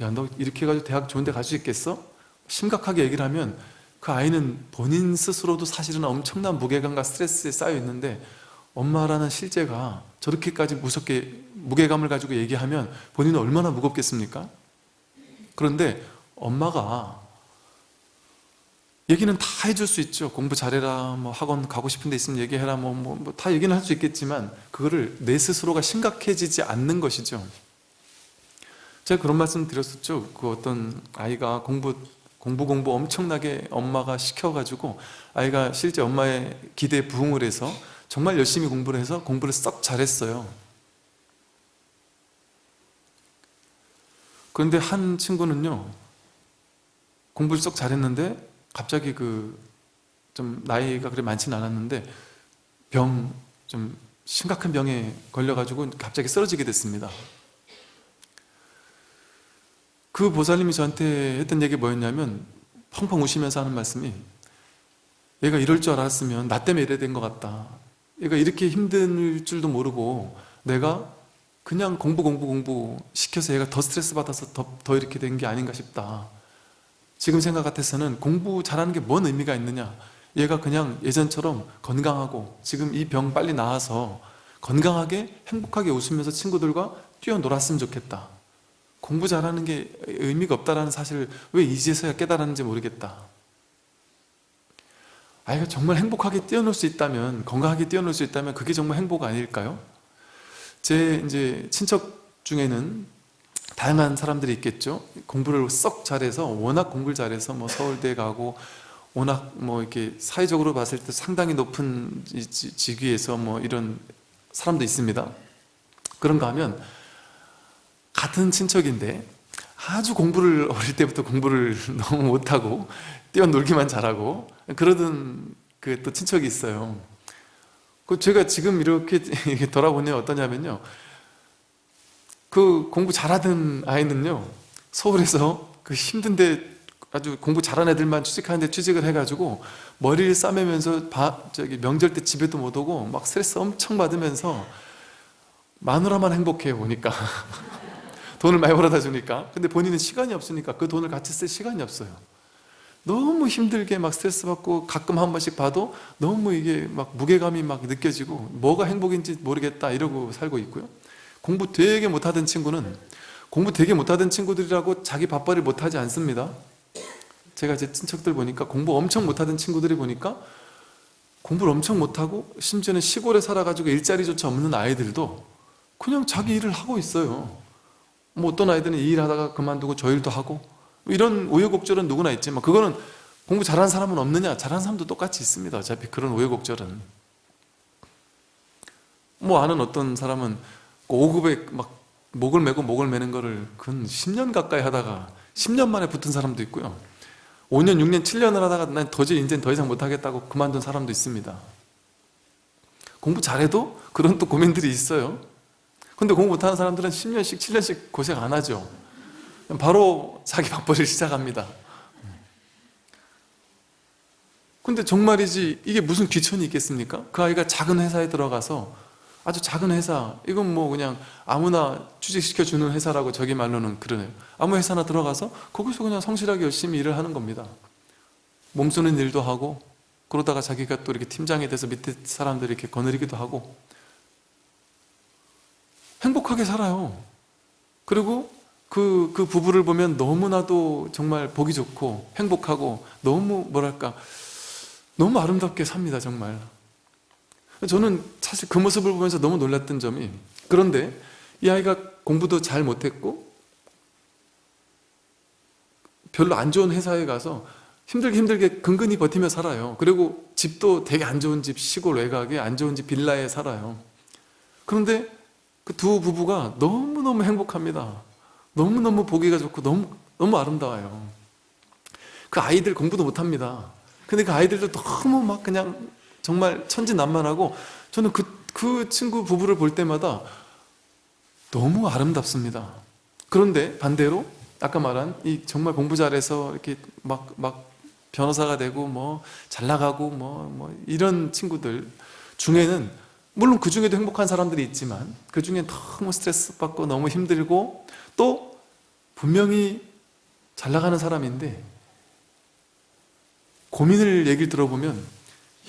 야 너 이렇게 해가지고 대학 좋은 데 갈 수 있겠어? 심각하게 얘기를 하면 그 아이는 본인 스스로도 사실은 엄청난 무게감과 스트레스에 쌓여 있는데 엄마라는 실제가 저렇게까지 무섭게 무게감을 가지고 얘기하면 본인은 얼마나 무겁겠습니까? 그런데 엄마가 얘기는 다 해줄 수 있죠. 공부 잘해라 뭐 학원 가고 싶은 데 있으면 얘기해라 뭐뭐 다 얘기는 할 수 있겠지만 그거를 내 스스로가 심각해지지 않는 것이죠. 제가 그런 말씀 드렸었죠. 그 어떤 아이가 공부 공부 공부 엄청나게 엄마가 시켜가지고 아이가 실제 엄마의 기대에 부응을 해서 정말 열심히 공부를 해서 공부를 썩 잘했어요. 그런데 한 친구는요 공부를 썩 잘했는데 갑자기 그 좀 나이가 그리 많지는 않았는데 병 좀 심각한 병에 걸려가지고 갑자기 쓰러지게 됐습니다. 그 보살님이 저한테 했던 얘기 뭐였냐면 펑펑 우시면서 하는 말씀이 얘가 이럴 줄 알았으면 나 때문에 이래 된 것 같다. 얘가 이렇게 힘들 줄도 모르고 내가 그냥 공부 공부 공부 시켜서 얘가 더 스트레스 받아서 더, 더 이렇게 된 게 아닌가 싶다 지금 생각 같아서는 공부 잘하는 게 뭔 의미가 있느냐. 얘가 그냥 예전처럼 건강하고 지금 이 병 빨리 나아서 건강하게 행복하게 웃으면서 친구들과 뛰어놀았으면 좋겠다. 공부 잘하는 게 의미가 없다는 사실을 왜 이제서야 깨달았는지 모르겠다. 아이가 정말 행복하게 뛰어놀 수 있다면 건강하게 뛰어놀 수 있다면 그게 정말 행복 아닐까요? 제 이제 친척 중에는 다양한 사람들이 있겠죠? 공부를 썩 잘해서 워낙 공부를 잘해서 뭐 서울대 가고 워낙 뭐 이렇게 사회적으로 봤을 때 상당히 높은 직위에서 뭐 이런 사람도 있습니다. 그런가 하면 같은 친척인데 아주 공부를 어릴 때부터 공부를 너무 못하고 뛰어놀기만 잘하고 그러던 그 또 친척이 있어요. 그 제가 지금 이렇게 돌아보니 어떠냐면요 그 공부 잘하던 아이는요 서울에서 그 힘든데 아주 공부 잘하는 애들만 취직하는데 취직을 해가지고 머리를 싸매면서 바- 저기 명절 때 집에도 못 오고 막 스트레스 엄청 받으면서 마누라만 행복해요 보니까. 돈을 많이 벌어다 주니까. 근데 본인은 시간이 없으니까 그 돈을 같이 쓸 시간이 없어요. 너무 힘들게 막 스트레스 받고 가끔 한 번씩 봐도 너무 이게 막 무게감이 막 느껴지고 뭐가 행복인지 모르겠다 이러고 살고 있고요 공부 되게 못하던 친구는 공부 되게 못하던 친구들이라고 자기 밥벌이 못하지 않습니다. 제가 제 친척들 보니까 공부 엄청 못하던 친구들이 보니까 공부를 엄청 못하고 심지어는 시골에 살아가지고 일자리조차 없는 아이들도 그냥 자기 일을 하고 있어요. 뭐 어떤 아이들은 이 일 하다가 그만두고 저 일도 하고 뭐 이런 우여곡절은 누구나 있지만 그거는 공부 잘하는 사람은 없느냐? 잘하는 사람도 똑같이 있습니다. 어차피 그런 우여곡절은. 뭐 아는 어떤 사람은 5급에 막 목을 메고 목을 메는 거를 근 10년 가까이 하다가 10년 만에 붙은 사람도 있고요. 5년, 6년, 7년을 하다가 난 도저히 이제는 더 이상 못하겠다고 그만둔 사람도 있습니다. 공부 잘해도 그런 또 고민들이 있어요. 근데 공부 못하는 사람들은 10년씩, 7년씩 고생 안 하죠. 바로 자기 밥벌이를 시작합니다. 근데 정말이지 이게 무슨 귀천이 있겠습니까? 그 아이가 작은 회사에 들어가서 아주 작은 회사. 이건 뭐 그냥 아무나 취직시켜 주는 회사라고 저기 말로는 그러네요. 아무 회사나 들어가서 거기서 그냥 성실하게 열심히 일을 하는 겁니다. 몸 쓰는 일도 하고 그러다가 자기가 또 이렇게 팀장이 돼서 밑에 사람들 이렇게 거느리기도 하고. 행복하게 살아요. 그리고 그, 그 부부를 보면 너무나도 정말 보기 좋고 행복하고 너무 뭐랄까 너무 아름답게 삽니다 정말 저는 사실 그 모습을 보면서 너무 놀랐던 점이 그런데 이 아이가 공부도 잘 못했고 별로 안 좋은 회사에 가서 힘들게 힘들게 근근히 버티며 살아요. 그리고 집도 되게 안 좋은 집 시골 외곽에 안 좋은 집 빌라에 살아요. 그런데 그 두 부부가 너무너무 행복합니다. 너무너무 보기가 좋고 너무, 너무 아름다워요. 그 아이들 공부도 못합니다. 근데 그 아이들도 너무 막 그냥 정말 천진난만하고 저는 그, 그 친구 부부를 볼 때마다 너무 아름답습니다. 그런데 반대로 아까 말한 이 정말 공부 잘해서 이렇게 막, 막 변호사가 되고 뭐 잘 나가고 뭐, 뭐 이런 친구들 중에는 물론 그 중에도 행복한 사람들이 있지만 그 중에 너무 스트레스 받고 너무 힘들고 또 분명히 잘 나가는 사람인데 고민을 얘기를 들어보면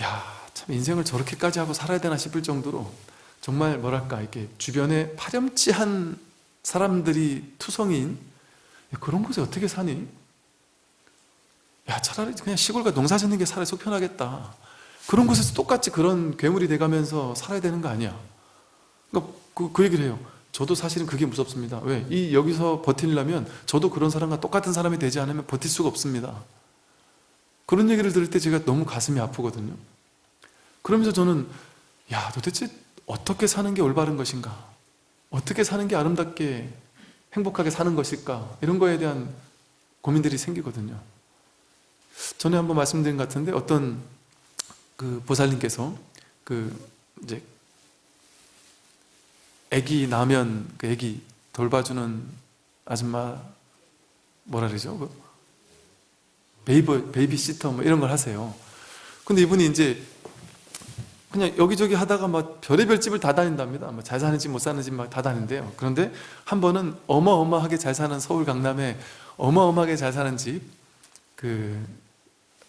야 참 인생을 저렇게까지 하고 살아야 되나 싶을 정도로 정말 뭐랄까 이렇게 주변에 파렴치한 사람들이 투성인 그런 곳에 어떻게 사니? 야 차라리 그냥 시골 가 농사 짓는 게 차라리 속 편하겠다. 그런 곳에서 똑같이 그런 괴물이 돼가면서 살아야 되는 거 아니야? 그러니까 그, 그 얘기를 해요. 저도 사실은 그게 무섭습니다. 왜? 이 여기서 버티려면 저도 그런 사람과 똑같은 사람이 되지 않으면 버틸 수가 없습니다. 그런 얘기를 들을 때 제가 너무 가슴이 아프거든요 그러면서 저는 야 도대체 어떻게 사는 게 올바른 것인가? 어떻게 사는 게 아름답게 행복하게 사는 것일까? 이런 거에 대한 고민들이 생기거든요. 전에 한번 말씀드린 것 같은데 어떤 그 보살님께서 그 이제 애기 나면 그 애기 돌봐주는 아줌마 뭐라 그러죠? 그 베이비, 베이비 시터 뭐 이런 걸 하세요. 근데 이분이 이제 그냥 여기저기 하다가 막 별의별 집을 다 다닌답니다. 뭐 잘 사는 집, 못 사는 집 막 다 다닌대요. 그런데 한 번은 어마어마하게 잘 사는 서울 강남에 어마어마하게 잘 사는 집, 그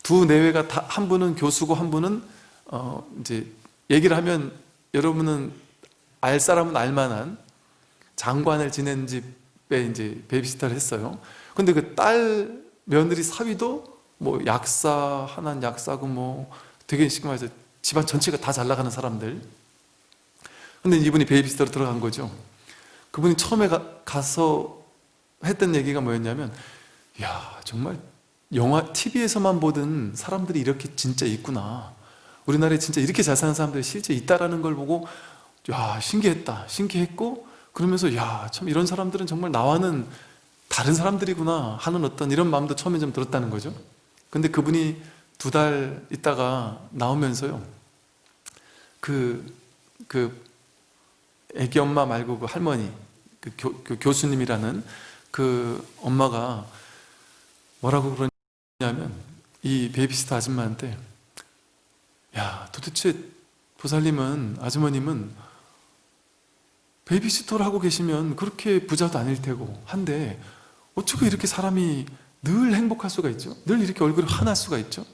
두 내외가 다 한 분은 교수고 한 분은 어 이제 얘기를 하면 여러분은 알 사람은 알만한 장관을 지낸 집에 이제 베이비시터를 했어요. 근데 그 딸 며느리 사위도 뭐 약사 하나는 약사고 뭐 되게 쉽게 말해서 집안 전체가 다 잘 나가는 사람들. 근데 이분이 베이비시터로 들어간 거죠. 그분이 처음에 가, 서 했던 얘기가 뭐였냐면 야 정말 영화 TV에서만 보던 사람들이 이렇게 진짜 있구나. 우리나라에 진짜 이렇게 잘 사는 사람들이 실제 있다라는 걸 보고 야 신기했다. 신기했고 그러면서 야 참 이런 사람들은 정말 나와는 다른 사람들이구나 하는 어떤 이런 마음도 처음에 좀 들었다는 거죠. 근데 그분이 두 달 있다가 나오면서요 그, 그 애기 엄마 말고 그 할머니, 그, 교, 그 교수님이라는 그 엄마가 뭐라고 그러냐면 이 베이비시터 아줌마한테 야 도대체 보살님은 아주머님은 베이비시터를 하고 계시면 그렇게 부자도 아닐 테고 한데 어떻게 이렇게 사람이 늘 행복할 수가 있죠? 늘 이렇게 얼굴이 환할 수가 있죠?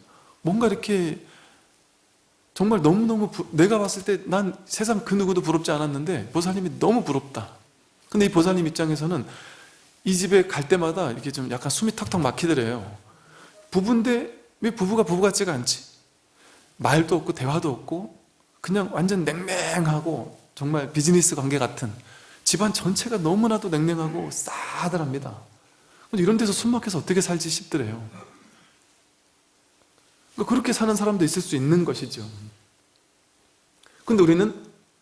뭔가 이렇게 정말 너무너무 부, 내가 봤을 때 난 세상 그 누구도 부럽지 않았는데 보살님이 너무 부럽다. 근데 이 보살님 입장에서는 이 집에 갈 때마다 이렇게 좀 약간 숨이 턱턱 막히더래요. 부부인데 왜 부부가 부부 같지가 않지? 말도 없고 대화도 없고 그냥 완전 냉랭하고 정말 비즈니스 관계 같은 집안 전체가 너무나도 냉랭하고 근데 이런 데서 숨 막혀서 어떻게 살지 싶더래요 그러니까 그렇게 사는 사람도 있을 수 있는 것이죠. 근데 우리는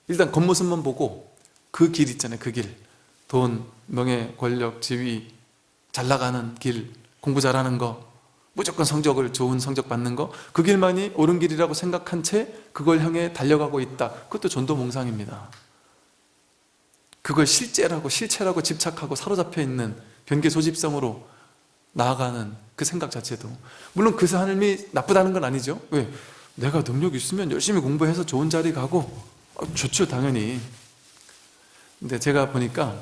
일단 겉모습만 보고 그 길 있잖아요 그 길. 돈, 명예, 권력, 지위 잘 나가는 길, 공부 잘하는 거 무조건 성적을 좋은 성적 받는 거 그 길만이 옳은 길이라고 생각한 채 그걸 향해 달려가고 있다. 그것도 전도몽상입니다. 그걸 실제라고 실체라고 집착하고 사로잡혀 있는 변계 소집성으로 나아가는 그 생각 자체도. 물론 그 삶이 나쁘다는 건 아니죠. 왜? 내가 능력 있으면 열심히 공부해서 좋은 자리 가고. 어, 좋죠 당연히. 근데 제가 보니까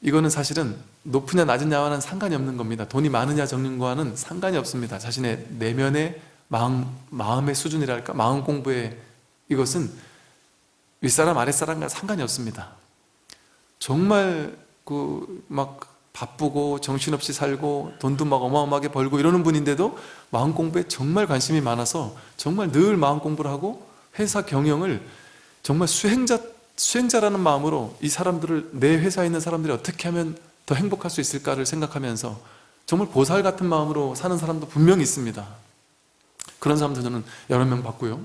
이거는 사실은 높으냐 낮으냐와는 상관이 없는 겁니다. 돈이 많으냐 적는 거와는 상관이 없습니다. 자신의 내면의 마음, 마음의 수준이랄까? 마음 공부의 이것은 윗사람 아랫사람과 상관이 없습니다. 정말 그 막 바쁘고 정신없이 살고 돈도 막 어마어마하게 벌고 이러는 분인데도 마음 공부에 정말 관심이 많아서 정말 늘 마음 공부를 하고 회사 경영을 정말 수행자 수행자라는 마음으로 이 사람들을 내 회사에 있는 사람들이 어떻게 하면 더 행복할 수 있을까를 생각하면서 정말 보살 같은 마음으로 사는 사람도 분명히 있습니다. 그런 사람들 저는 여러 명 봤고요.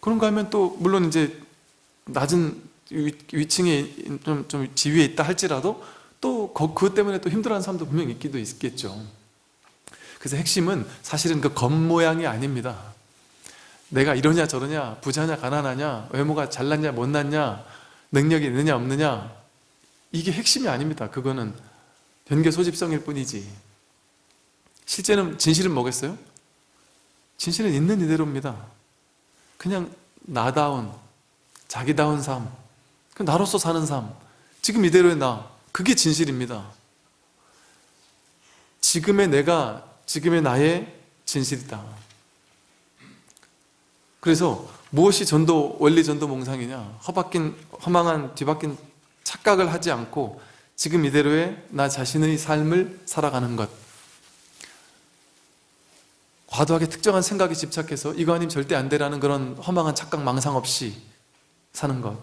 그런가 하면 또 물론 이제 낮은 위, 위층에 좀, 좀 지위에 있다 할지라도 또그 때문에 또 힘들어하는 사람도 분명히 있기도 있겠죠. 그래서 핵심은 사실은 그 겉모양이 아닙니다. 내가 이러냐 저러냐 부자냐 가난하냐 외모가 잘났냐 못났냐 능력이 있느냐 없느냐 이게 핵심이 아닙니다. 그거는 변개 소집성일 뿐이지. 실제는 진실은 뭐겠어요? 진실은 있는 이대로입니다. 그냥 나다운 자기다운 삶그 나로서 사는 삶. 지금 이대로의 나. 그게 진실입니다. 지금의 내가 지금의 나의 진실이다. 그래서 무엇이 전도 원리 전도 몽상이냐? 허바뀐 허망한 뒤바뀐 착각을 하지 않고 지금 이대로의 나 자신의 삶을 살아가는 것. 과도하게 특정한 생각에 집착해서 이거 아니면 절대 안 되라는 그런 허망한 착각 망상 없이 사는 것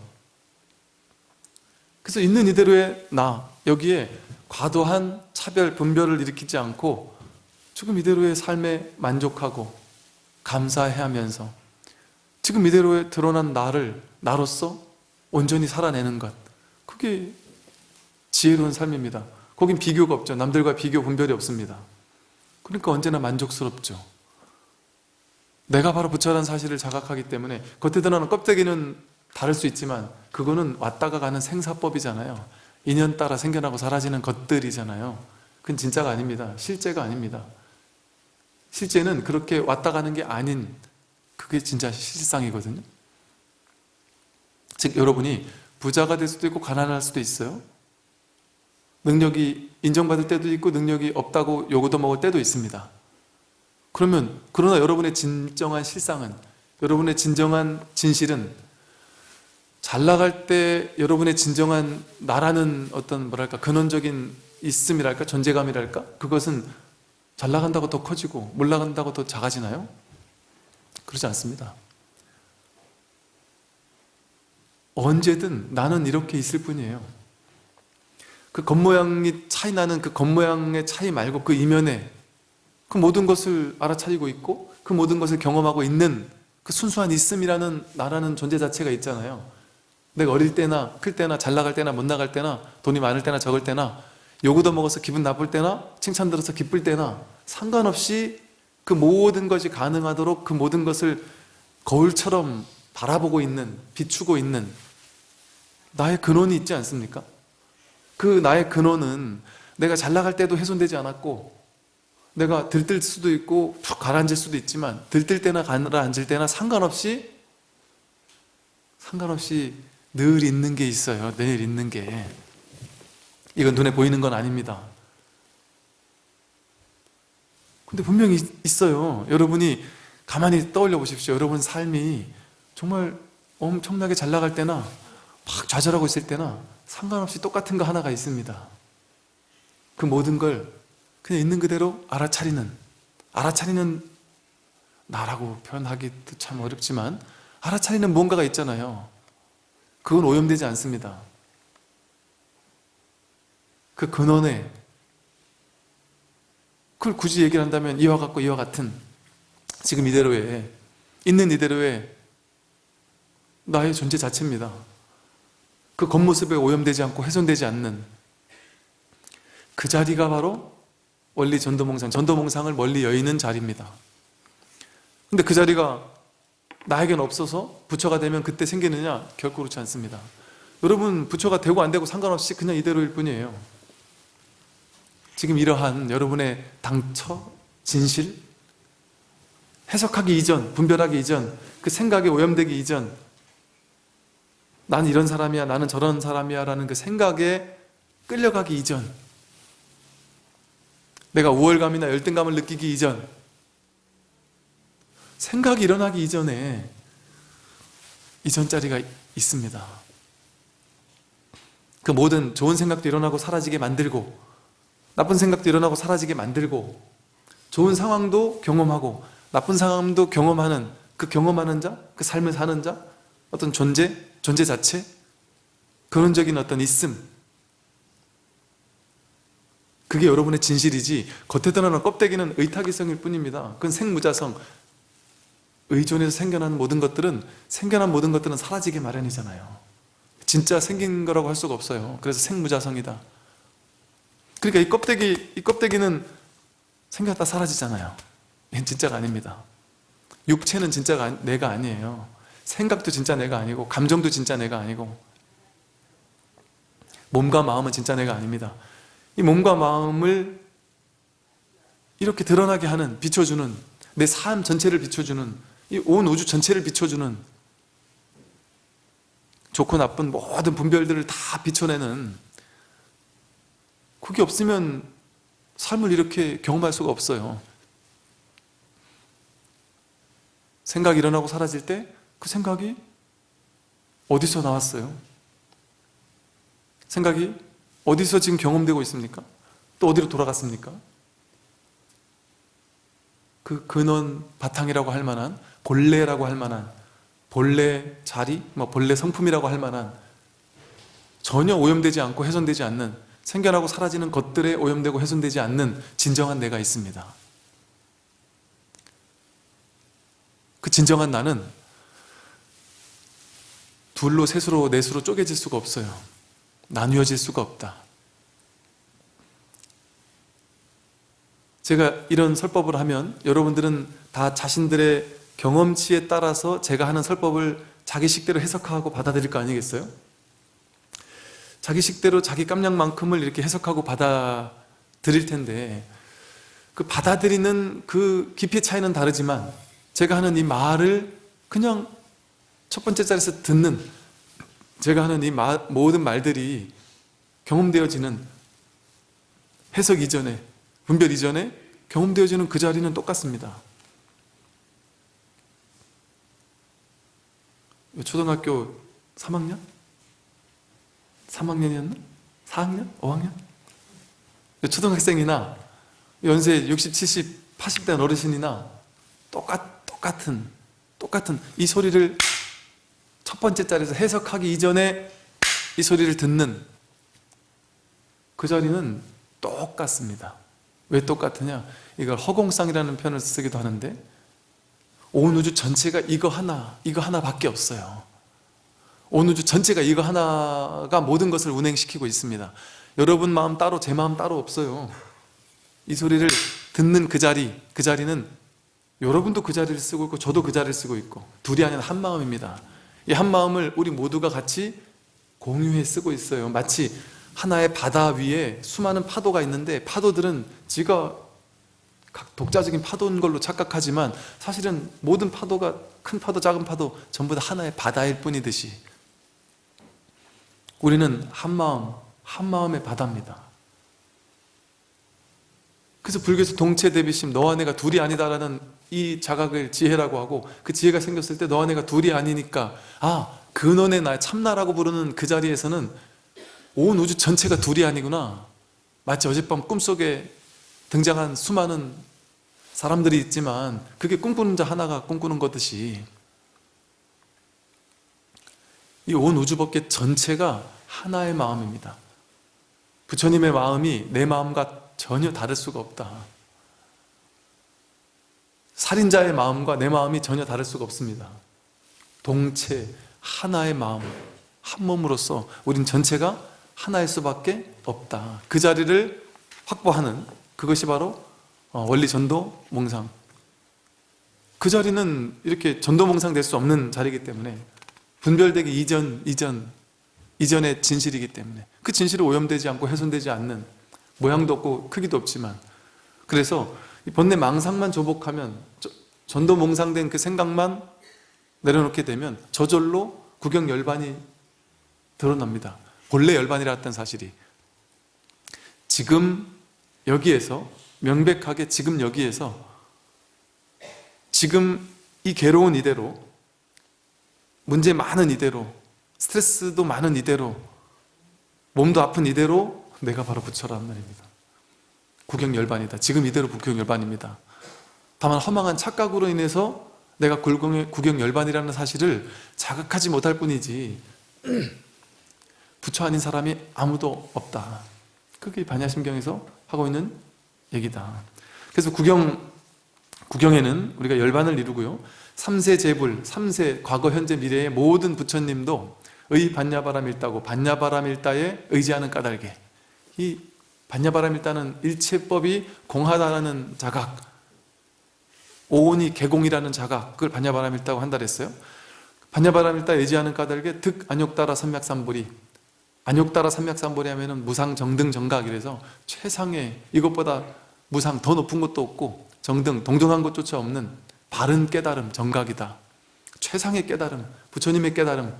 그래서 있는 이대로의 나 여기에 과도한 차별 분별을 일으키지 않고 지금 이대로의 삶에 만족하고 감사해하면서 지금 이대로 드러난 나를 나로서 온전히 살아내는 것. 그게 지혜로운 삶입니다. 거긴 비교가 없죠. 남들과 비교 분별이 없습니다. 그러니까 언제나 만족스럽죠. 내가 바로 부처라는 사실을 자각하기 때문에 겉에 드러나는 껍데기는 다를 수 있지만 그거는 왔다가 가는 생사법이잖아요. 인연 따라 생겨나고 사라지는 것들이잖아요. 그건 진짜가 아닙니다. 실제가 아닙니다. 실제는 그렇게 왔다 가는 게 아닌 그게 진짜 실상이거든요. 즉 여러분이 부자가 될 수도 있고 가난할 수도 있어요. 능력이 인정받을 때도 있고 능력이 없다고 요구도 먹을 때도 있습니다. 그러면 그러나 여러분의 진정한 실상은 여러분의 진정한 진실은 잘 나갈 때 여러분의 진정한 나라는 어떤 뭐랄까 근원적인 있음이랄까 존재감이랄까? 그것은 잘 나간다고 더 커지고 못 나간다고 더 작아지나요? 그렇지 않습니다. 언제든 나는 이렇게 있을 뿐이에요. 그 겉모양이 차이 나는 그 겉모양의 차이 말고 그 이면에 그 모든 것을 알아차리고 있고 그 모든 것을 경험하고 있는 그 순수한 있음이라는 나라는 존재 자체가 있잖아요 내가 어릴 때나 클 때나 잘 나갈 때나 못 나갈 때나 돈이 많을 때나 적을 때나 요구도 먹어서 기분 나쁠 때나 칭찬 들어서 기쁠 때나 상관없이 그 모든 것이 가능하도록 그 모든 것을 거울처럼 바라보고 있는 비추고 있는 나의 근원이 있지 않습니까? 그 나의 근원은 내가 잘 나갈 때도 훼손되지 않았고 내가 들뜰 수도 있고 푹 가라앉을 수도 있지만 들뜰 때나 가라앉을 때나 상관없이 상관없이 늘 있는 게 있어요. 늘 있는 게. 이건 눈에 보이는 건 아닙니다. 근데 분명히 있어요. 여러분이 가만히 떠올려 보십시오. 여러분 삶이 정말 엄청나게 잘 나갈 때나 막 좌절하고 있을 때나 상관없이 똑같은 거 하나가 있습니다. 그 모든 걸 그냥 있는 그대로 알아차리는 알아차리는 나라고 표현하기도 참 어렵지만 알아차리는 뭔가가 있잖아요 그건 오염되지 않습니다. 그 근원에 그걸 굳이 얘기를 한다면 이와 같고 이와 같은 지금 이대로의 있는 이대로의 나의 존재 자체입니다. 그 겉모습에 오염되지 않고 훼손되지 않는 그 자리가 바로 원리 전도몽상, 전도몽상을 멀리 여의는 자리입니다. 근데 그 자리가 나에겐 없어서 부처가 되면 그때 생기느냐? 결코 그렇지 않습니다 여러분 부처가 되고 안 되고 상관없이 그냥 이대로일 뿐이에요 지금 이러한 여러분의 당처, 진실 해석하기 이전, 분별하기 이전 그 생각에 오염되기 이전 나는 이런 사람이야, 나는 저런 사람이야 라는 그 생각에 끌려가기 이전 내가 우월감이나 열등감을 느끼기 이전 생각이 일어나기 이전에 이전 자리가 있습니다. 그 모든 좋은 생각도 일어나고 사라지게 만들고 나쁜 생각도 일어나고 사라지게 만들고 좋은 상황도 경험하고 나쁜 상황도 경험하는 그 경험하는 자, 그 삶을 사는 자 어떤 존재, 존재 자체 근원적인 어떤 있음 그게 여러분의 진실이지 겉에 드러나는 껍데기는 의타기성일 뿐입니다. 그건 생무자성 의존에서 생겨난 모든 것들은 생겨난 모든 것들은 사라지게 마련이잖아요. 진짜 생긴 거라고 할 수가 없어요. 그래서 생무자성이다. 그러니까 이 껍데기, 이 껍데기는 생겼다 사라지잖아요. 얘는 진짜가 아닙니다. 육체는 진짜가 내가 아니에요. 생각도 진짜 내가 아니고 감정도 진짜 내가 아니고 몸과 마음은 진짜 내가 아닙니다. 이 몸과 마음을 이렇게 드러나게 하는 비춰주는 내 삶 전체를 비춰주는 이 온 우주 전체를 비춰주는 좋고 나쁜 모든 분별들을 다 비춰내는 그게 없으면 삶을 이렇게 경험할 수가 없어요 생각이 일어나고 사라질 때 그 생각이 어디서 나왔어요? 생각이 어디서 지금 경험되고 있습니까? 또 어디로 돌아갔습니까? 그 근원 바탕이라고 할 만한 본래라고 할 만한 본래 자리, 뭐 본래 성품이라고 할 만한 전혀 오염되지 않고 훼손되지 않는 생겨나고 사라지는 것들에 오염되고 훼손되지 않는 진정한 내가 있습니다. 그 진정한 나는 둘로 셋으로 넷으로 쪼개질 수가 없어요. 나뉘어질 수가 없다. 제가 이런 설법을 하면 여러분들은 다 자신들의 경험치에 따라서 제가 하는 설법을 자기식대로 해석하고 받아들일 거 아니겠어요? 자기식대로 자기 깜냥만큼을 이렇게 해석하고 받아들일 텐데 그 받아들이는 그 깊이의 차이는 다르지만 제가 하는 이 말을 그냥 첫 번째 자리에서 듣는 제가 하는 이 마- 모든 말들이 경험되어지는 해석 이전에 분별 이전에 경험되어지는 그 자리는 똑같습니다 초등학교 3학년? 3학년이었나? 4학년? 5학년? 초등학생이나 연세 60, 70, 80대 어르신이나 똑같, 똑같은 똑같은 이 소리를 첫 번째 자리에서 해석하기 이전에 이 소리를 듣는 그 자리는 똑같습니다 왜 똑같으냐? 이걸 허공상이라는 표현을 쓰기도 하는데 온 우주 전체가 이거 하나, 이거 하나밖에 없어요. 온 우주 전체가 이거 하나가 모든 것을 운행시키고 있습니다. 여러분 마음 따로 제 마음 따로 없어요. 이 소리를 듣는 그 자리, 그 자리는 여러분도 그 자리를 쓰고 있고 저도 그 자리를 쓰고 있고 둘이 아니라 한 마음입니다. 이 한 마음을 우리 모두가 같이 공유해 쓰고 있어요. 마치 하나의 바다 위에 수많은 파도가 있는데 파도들은 지가 각 독자적인 파도인 걸로 착각하지만 사실은 모든 파도가 큰 파도 작은 파도 전부 다 하나의 바다일 뿐이듯이 우리는 한 마음 한 마음의 바다입니다. 그래서 불교에서 동체 대비심 너와 내가 둘이 아니다라는 이 자각을 지혜라고 하고 그 지혜가 생겼을 때 너와 내가 둘이 아니니까 아 근원의 나 참나라고 부르는 그 자리에서는 온 우주 전체가 둘이 아니구나. 마치 어젯밤 꿈속에 등장한 수많은 사람들이 있지만 그게 꿈꾸는 자 하나가 꿈꾸는 거듯이 이 온 우주 법계 전체가 하나의 마음입니다. 부처님의 마음이 내 마음과 전혀 다를 수가 없다. 살인자의 마음과 내 마음이 전혀 다를 수가 없습니다. 동체 하나의 마음 한 몸으로서 우린 전체가 하나일 수밖에 없다. 그 자리를 확보하는 그것이 바로 어, 원리 전도 몽상. 그 자리는 이렇게 전도 몽상 될 수 없는 자리이기 때문에 분별되기 이전 이전 이전의 진실이기 때문에 그 진실이 오염되지 않고 훼손되지 않는 모양도 없고 크기도 없지만 그래서 이 본래 망상만 조복하면 저- 전도 몽상된 그 생각만 내려놓게 되면 저절로 구경 열반이 드러납니다. 본래 열반이라 했던 사실이. 지금 여기에서 명백하게 지금 여기에서 지금 이 괴로운 이대로 문제 많은 이대로 스트레스도 많은 이대로 몸도 아픈 이대로 내가 바로 부처라는 말입니다. 구경 열반이다. 지금 이대로 구경 열반입니다. 다만 허망한 착각으로 인해서 내가 굴궁의 구경 열반이라는 사실을 자각하지 못할 뿐이지 부처 아닌 사람이 아무도 없다. 그게 반야심경에서 하고 있는 얘기다. 그래서 구경, 구경에는 우리가 열반을 이루고요. 3세 재불, 3세 과거, 현재, 미래의 모든 부처님도 의 반야바람일다고 반야바람일다에 의지하는 까닭에. 이 반야바람일다는 일체법이 공하다라는 자각 오온이 개공이라는 자각 그걸 반야바람일다고 한다 그랬어요. 반야바람일다에 의지하는 까닭에 득 안욕따라 삼맥삼불이 안욕따라 삼맥삼불이 하면은 무상 정등 정각이라서 최상의 이것보다 무상 더 높은 것도 없고 정등 동등한 것조차 없는 바른 깨달음 정각이다. 최상의 깨달음 부처님의 깨달음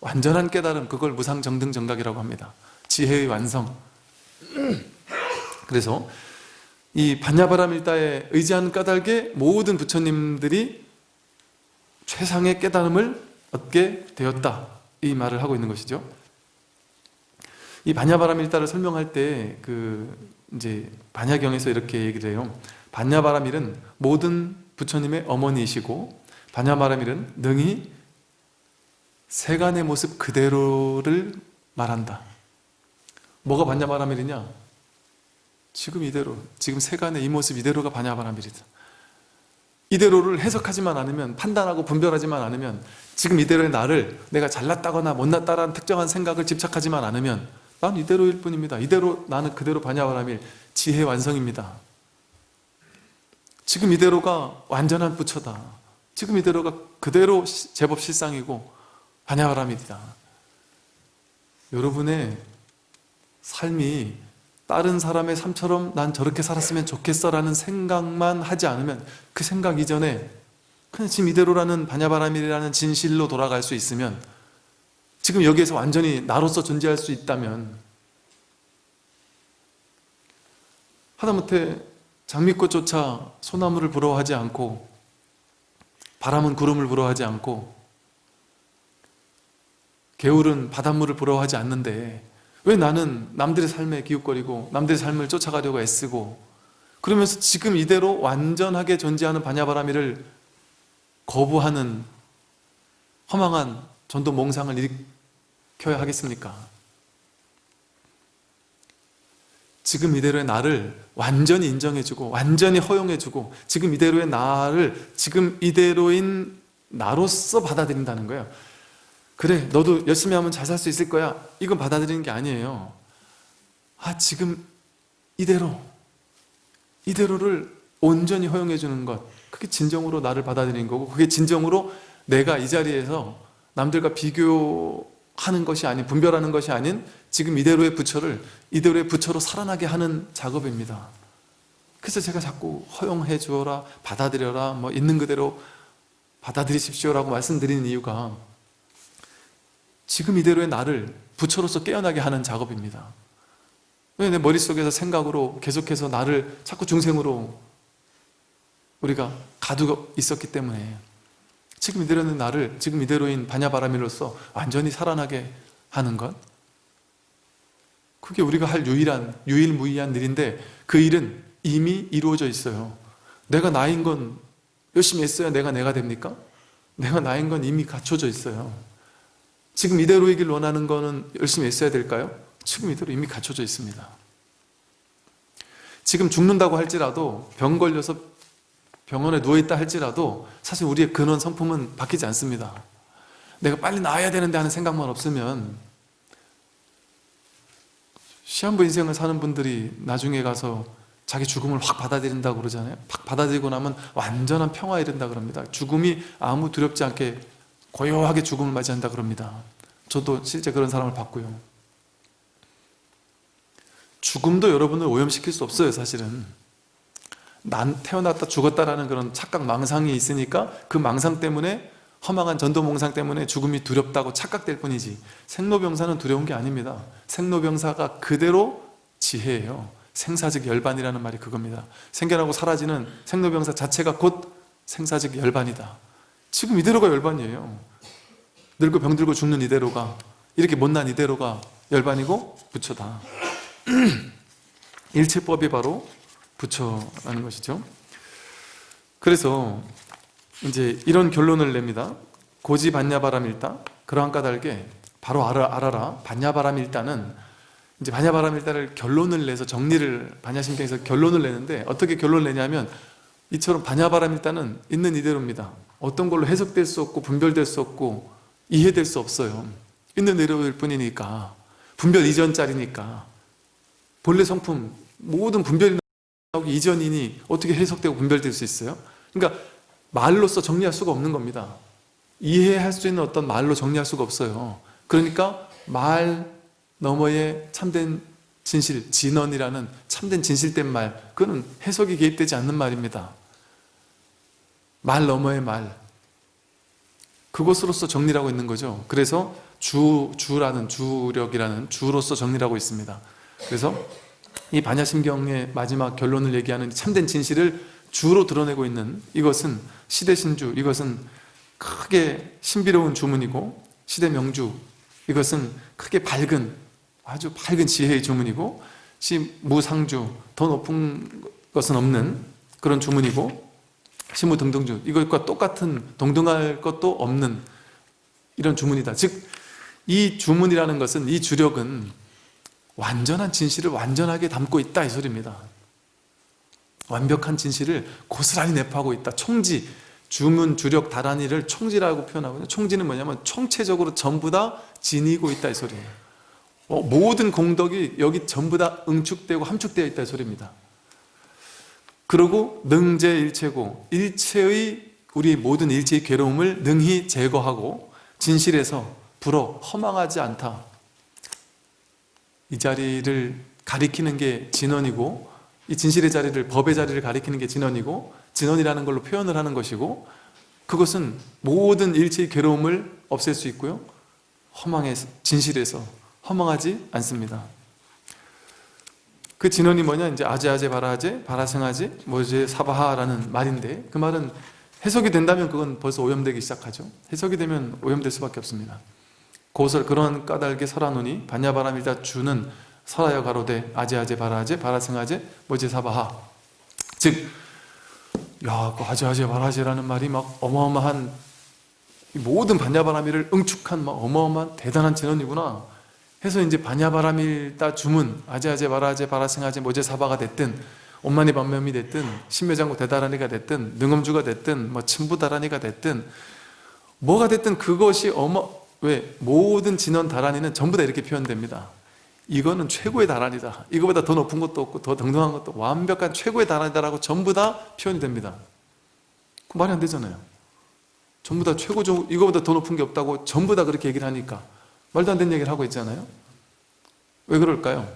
완전한 깨달음 그걸 무상 정등 정각이라고 합니다. 지혜의 완성. 그래서 이 반야바람 일다에 의지하는 까닭에 모든 부처님들이 최상의 깨달음을 얻게 되었다. 이 말을 하고 있는 것이죠 이 반야바람 일다를 설명할 때 그 이제 반야경에서 이렇게 얘기를 해요. 반야바람일은 모든 부처님의 어머니이시고 반야바람일은 능히 세간의 모습 그대로를 말한다. 뭐가 반야바람일이냐? 지금 이대로 지금 세간의 이 모습 이대로가 반야바람일이다. 이대로를 해석하지만 않으면 판단하고 분별하지만 않으면 지금 이대로의 나를 내가 잘났다거나 못났다라는 특정한 생각을 집착하지만 않으면 난 이대로일 뿐입니다. 이대로 나는 그대로 반야바람일 지혜 완성입니다. 지금 이대로가 완전한 부처다. 지금 이대로가 그대로 시- 제법 실상이고 반야바람일이다. 여러분의 삶이 다른 사람의 삶처럼 난 저렇게 살았으면 좋겠어 라는 생각만 하지 않으면 그 생각 이전에 그냥 지금 이대로라는 반야바람이라는 진실로 돌아갈 수 있으면 지금 여기에서 완전히 나로서 존재할 수 있다면 하다못해 장미꽃조차 소나무를 부러워하지 않고 바람은 구름을 부러워하지 않고 개울은 바닷물을 부러워하지 않는데 왜 나는 남들의 삶에 기웃거리고 남들의 삶을 쫓아가려고 애쓰고 그러면서 지금 이대로 완전하게 존재하는 반야바라미를 거부하는 허망한 전도 몽상을 일으켜야 하겠습니까? 지금 이대로의 나를 완전히 인정해주고 완전히 허용해주고 지금 이대로의 나를 지금 이대로인 나로서 받아들인다는 거예요. 그래 너도 열심히 하면 잘 살 수 있을 거야. 이건 받아들이는 게 아니에요. 아 지금 이대로 이대로를 온전히 허용해 주는 것 그게 진정으로 나를 받아들이는 거고 그게 진정으로 내가 이 자리에서 남들과 비교 하는 것이 아닌 분별하는 것이 아닌 지금 이대로의 부처를 이대로의 부처로 살아나게 하는 작업입니다. 그래서 제가 자꾸 허용해 주어라 받아들여라 뭐 있는 그대로 받아들이십시오라고 말씀드리는 이유가 지금 이대로의 나를 부처로서 깨어나게 하는 작업입니다. 왜내 머릿속에서 생각으로 계속해서 나를 자꾸 중생으로 우리가 가두고 있었기 때문에 지금 이대로는 나를 지금 이대로인 반야바라밀로서 완전히 살아나게 하는 것 그게 우리가 할 유일한 유일무이한 일인데 그 일은 이미 이루어져 있어요 내가 나인 건 열심히 했어야 내가 내가 됩니까? 내가 나인 건 이미 갖춰져 있어요 지금 이대로이길 원하는 거는 열심히 했어야 될까요? 지금 이대로 이미 갖춰져 있습니다 지금 죽는다고 할지라도 병 걸려서 병원에 누워있다 할지라도 사실 우리의 근원 성품은 바뀌지 않습니다. 내가 빨리 나아야 되는데 하는 생각만 없으면 시한부 인생을 사는 분들이 나중에 가서 자기 죽음을 확 받아들인다고 그러잖아요. 확 받아들이고 나면 완전한 평화에 이른다 그럽니다. 죽음이 아무 두렵지 않게 고요하게 죽음을 맞이한다 그럽니다. 저도 실제 그런 사람을 봤고요. 죽음도 여러분을 오염시킬 수 없어요 사실은 난 태어났다 죽었다라는 그런 착각 망상이 있으니까 그 망상 때문에 허망한 전도몽상 때문에 죽음이 두렵다고 착각될 뿐이지 생로병사는 두려운 게 아닙니다. 생로병사가 그대로 지혜예요. 생사적 열반이라는 말이 그겁니다. 생겨나고 사라지는 생로병사 자체가 곧 생사적 열반이다. 지금 이대로가 열반이에요. 늙고 병들고 죽는 이대로가 이렇게 못난 이대로가 열반이고 부처다. 일체법이 바로 부처라는 것이죠. 그래서 이제 이런 결론을 냅니다. 고지 반야바람일다? 그러한 까닭에 바로 알아, 알아라. 반야바람일다는 이제 반야바람일다를 결론을 내서 정리를 반야심경에서 결론을 내는데 어떻게 결론을 내냐면 이처럼 반야바람일다는 있는 이대로입니다. 어떤 걸로 해석될 수 없고 분별될 수 없고 이해될 수 없어요. 있는 이대로일 뿐이니까. 분별 이전짜리니까. 본래 성품 모든 분별이 나오기 이전이니 어떻게 해석되고 분별될 수 있어요? 그러니까 말로써 정리할 수가 없는 겁니다. 이해할 수 있는 어떤 말로 정리할 수가 없어요. 그러니까 말 너머의 참된 진실, 진언이라는 참된 진실된 말 그거는 해석이 개입되지 않는 말입니다. 말 너머의 말. 그것으로서 정리하고 있는 거죠. 그래서 주, 주라는 주력이라는 주로서 정리하고 있습니다. 그래서 이 반야심경의 마지막 결론을 얘기하는 참된 진실을 주로 드러내고 있는 이것은 시대 신주 이것은 크게 신비로운 주문이고 시대 명주 이것은 크게 밝은 아주 밝은 지혜의 주문이고 시무상주 더 높은 것은 없는 그런 주문이고 시무등등주 이것과 똑같은 동등할 것도 없는 이런 주문이다. 즉 이 주문이라는 것은 이 주력은 완전한 진실을 완전하게 담고 있다 이 소리입니다. 완벽한 진실을 고스란히 내포하고 있다. 총지, 주문, 주력, 다란이를 총지라고 표현하거든요 총지는 뭐냐면 총체적으로 전부 다 지니고 있다 이 소리예요. 어, 모든 공덕이 여기 전부 다 응축되고 함축되어 있다 이 소리입니다. 그리고 능제일체고 일체의 우리 모든 일체의 괴로움을 능히 제거하고 진실에서 불어 허망하지 않다 이 자리를 가리키는 게 진언이고 이 진실의 자리를 법의 자리를 가리키는 게 진언이고 진언이라는 걸로 표현을 하는 것이고 그것은 모든 일체의 괴로움을 없앨 수 있고요. 허망의 진실에서 허망하지 않습니다. 그 진언이 뭐냐? 이제 아제아제 바라아제 바라생아제 뭐제 사바하라는 말인데 그 말은 해석이 된다면 그건 벌써 오염되기 시작하죠. 해석이 되면 오염될 수밖에 없습니다 고설 그런 까닭에 설하노니 반야바람이다 주는 설하여 가로되 아제아제 바라아제 바라승아제 모제사바하. 즉 야, 그 아제아제 바라아제라는 말이 막 어마어마한 모든 반야바라미를 응축한 막 어마어마한 대단한 진언이구나 해서 이제 반야바라밀다 주문 아제아제 바라아제 바라승아제 모제사바가 됐든 온만이 반면이 됐든 신묘장구 대다라니가 됐든 능엄주가 됐든 뭐 친부다라니가 됐든 뭐가 됐든 그것이 어마 왜? 모든 진원 다란이는 전부 다 이렇게 표현됩니다 이거는 최고의 다란이다 이거보다 더 높은 것도 없고 더 등등한 것도 완벽한 최고의 다란이다라고 전부 다 표현이 됩니다 그 말이 안 되잖아요 전부 다 최고죠 이거보다 더 높은 게 없다고 전부 다 그렇게 얘기를 하니까 말도 안 되는 얘기를 하고 있잖아요 왜 그럴까요?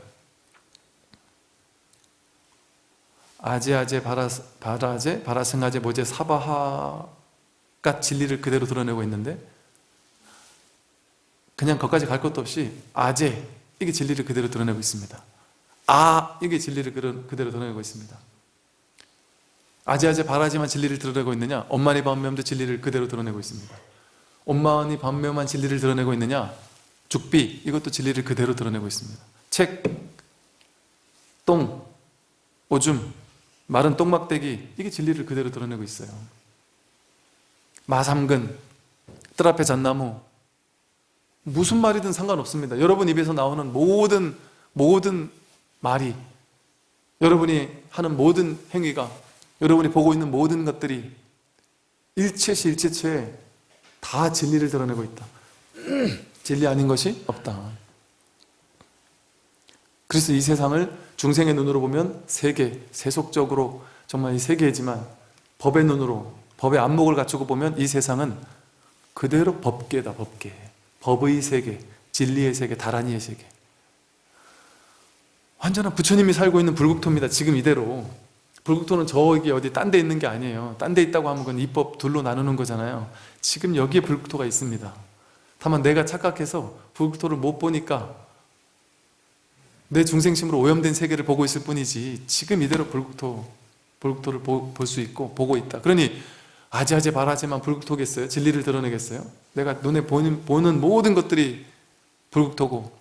아제아제 바라, 바라제 바라승아제 모제 사바하가 진리를 그대로 드러내고 있는데 그냥 거기까지 갈 것도 없이 아제 이게 진리를 그대로 드러내고 있습니다. 아 이게 진리를 그대로 드러내고 있습니다. 아제아제 바라지만 진리를 드러내고 있느냐? 엄마니 반면도 진리를 그대로 드러내고 있습니다. 엄마니 반면만 진리를 드러내고 있느냐? 죽비 이것도 진리를 그대로 드러내고 있습니다. 책, 똥, 오줌 마른 똥막대기 이게 진리를 그대로 드러내고 있어요. 마삼근 뜰 앞에 잣나무 무슨 말이든 상관없습니다. 여러분 입에서 나오는 모든 모든 말이 여러분이 하는 모든 행위가 여러분이 보고 있는 모든 것들이 일체시 일체체에 다 진리를 드러내고 있다. 진리 아닌 것이 없다. 그래서 이 세상을 중생의 눈으로 보면 세계, 세속적으로 정말 이 세계지만 법의 눈으로 법의 안목을 갖추고 보면 이 세상은 그대로 법계다 법계 법의 세계, 진리의 세계, 다란이의 세계. 완전한 부처님이 살고 있는 불국토입니다. 지금 이대로. 불국토는 저기 어디 딴 데 있는 게 아니에요. 딴 데 있다고 하면 그건 이법 둘로 나누는 거잖아요. 지금 여기에 불국토가 있습니다. 다만 내가 착각해서 불국토를 못 보니까 내 중생심으로 오염된 세계를 보고 있을 뿐이지 지금 이대로 불국토, 불국토를 볼 수 있고 보고 있다. 그러니 아재아재 바라지만 불국토겠어요? 진리를 드러내겠어요? 내가 눈에 보는, 보는 모든 것들이 불국토고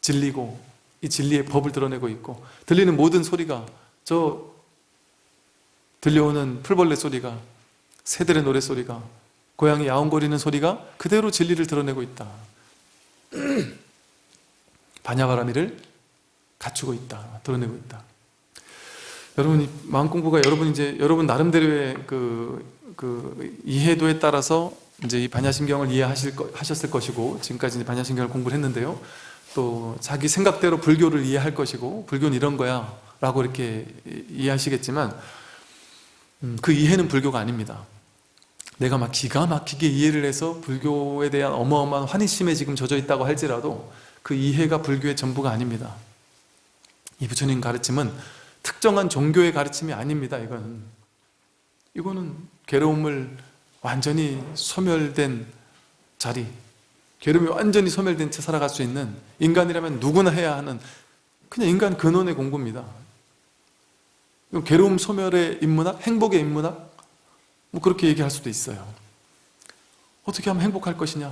진리고 이 진리의 법을 드러내고 있고 들리는 모든 소리가 저 들려오는 풀벌레 소리가 새들의 노래소리가 고양이 야옹거리는 소리가 그대로 진리를 드러내고 있다 반야바라미를 갖추고 있다 드러내고 있다 여러분이 마음 공부가 여러분 이제 여러분 나름대로의 그, 그 이해도에 따라서 이제 이 반야심경을 이해하실 거, 하셨을 것이고 지금까지 이제 반야심경을 공부를 했는데요. 또 자기 생각대로 불교를 이해할 것이고 불교는 이런 거야 라고 이렇게 이해하시겠지만 음, 그 이해는 불교가 아닙니다. 내가 막 기가 막히게 이해를 해서 불교에 대한 어마어마한 환희심에 지금 젖어 있다고 할지라도 그 이해가 불교의 전부가 아닙니다. 이 부처님 가르침은 특정한 종교의 가르침이 아닙니다 이건. 이거는 괴로움을 완전히 소멸된 자리 괴로움이 완전히 소멸된 채 살아갈 수 있는 인간이라면 누구나 해야 하는 그냥 인간 근원의 공부입니다. 괴로움 소멸의 인문학, 행복의 인문학? 뭐 그렇게 얘기할 수도 있어요. 어떻게 하면 행복할 것이냐?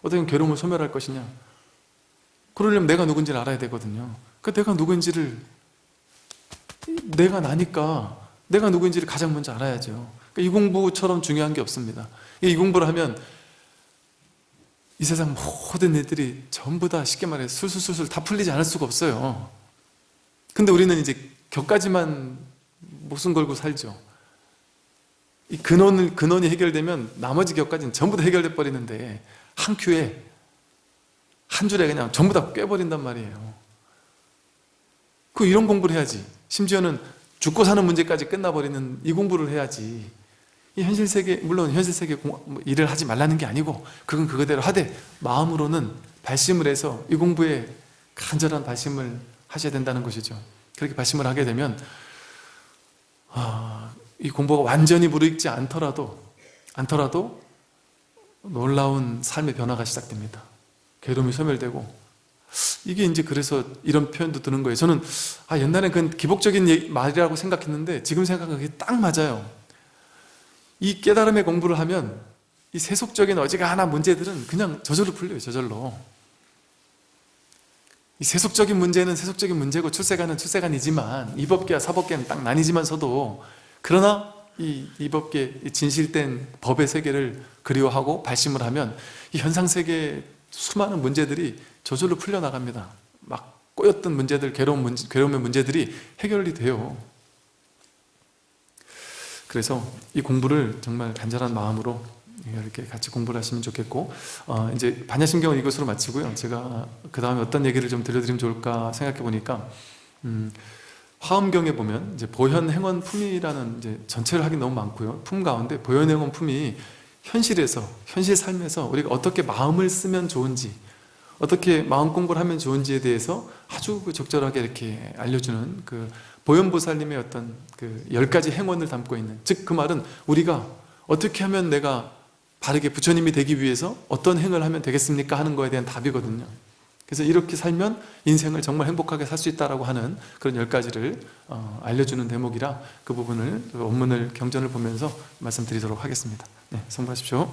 어떻게 하면 괴로움을 소멸할 것이냐? 그러려면 내가 누군지를 알아야 되거든요. 그 내가 누군지를 내가 나니까 내가 누구인지를 가장 먼저 알아야죠 그러니까 이 공부처럼 중요한 게 없습니다. 이 공부를 하면 이 세상 모든 애들이 전부 다 쉽게 말해 술술술술 다 풀리지 않을 수가 없어요. 근데 우리는 이제 격까지만 목숨 걸고 살죠. 이 근원을, 근원이 해결되면 나머지 격까지는 전부 다 해결돼 버리는데 한 큐에 한 줄에 그냥 전부 다 꿰버린단 말이에요. 그 이런 공부를 해야지. 심지어는 죽고 사는 문제까지 끝나버리는 이 공부를 해야지. 이 현실 세계 물론 현실 세계 공, 뭐 일을 하지 말라는 게 아니고 그건 그거대로 하되 마음으로는 발심을 해서 이 공부에 간절한 발심을 하셔야 된다는 것이죠. 그렇게 발심을 하게 되면 아, 이 공부가 완전히 무르익지 않더라도 않더라도 놀라운 삶의 변화가 시작됩니다. 괴로움이 소멸되고. 이게 이제 그래서 이런 표현도 드는 거예요. 저는 아 옛날엔 그건 기복적인 말이라고 생각했는데 지금 생각하면 그게 딱 맞아요 이 깨달음의 공부를 하면 이 세속적인 어지간한 문제들은 그냥 저절로 풀려요 저절로. 이 세속적인 문제는 세속적인 문제고 출세관은 출세관이지만 이법계와 사법계는 딱 나뉘지만서도 그러나 이 이법계 진실된 법의 세계를 그리워하고 발심을 하면 이 현상세계 수많은 문제들이 저절로 풀려나갑니다. 막 꼬였던 문제들, 괴로운 문제, 괴로움의 문제들이 해결이 돼요 그래서 이 공부를 정말 간절한 마음으로 이렇게 같이 공부를 하시면 좋겠고 어, 이제 반야심경은 이것으로 마치고요. 제가 그 다음에 어떤 얘기를 좀 들려드리면 좋을까 생각해 보니까 음, 화엄경에 보면 이제 보현 행원 품이라는 이제 전체를 하긴 너무 많고요. 품 가운데 보현 행원 품이 현실에서 현실 삶에서 우리가 어떻게 마음을 쓰면 좋은지 어떻게 마음 공부를 하면 좋은지에 대해서 아주 그 적절하게 이렇게 알려주는 그 보현보살님의 어떤 그 열 가지 행원을 담고 있는 즉 그 말은 우리가 어떻게 하면 내가 바르게 부처님이 되기 위해서 어떤 행을 하면 되겠습니까 하는 거에 대한 답이거든요. 그래서 이렇게 살면 인생을 정말 행복하게 살 수 있다고 하는 그런 열 가지를 어, 알려주는 대목이라 그 부분을 그 원문을 경전을 보면서 말씀드리도록 하겠습니다. 네, 성공하십시오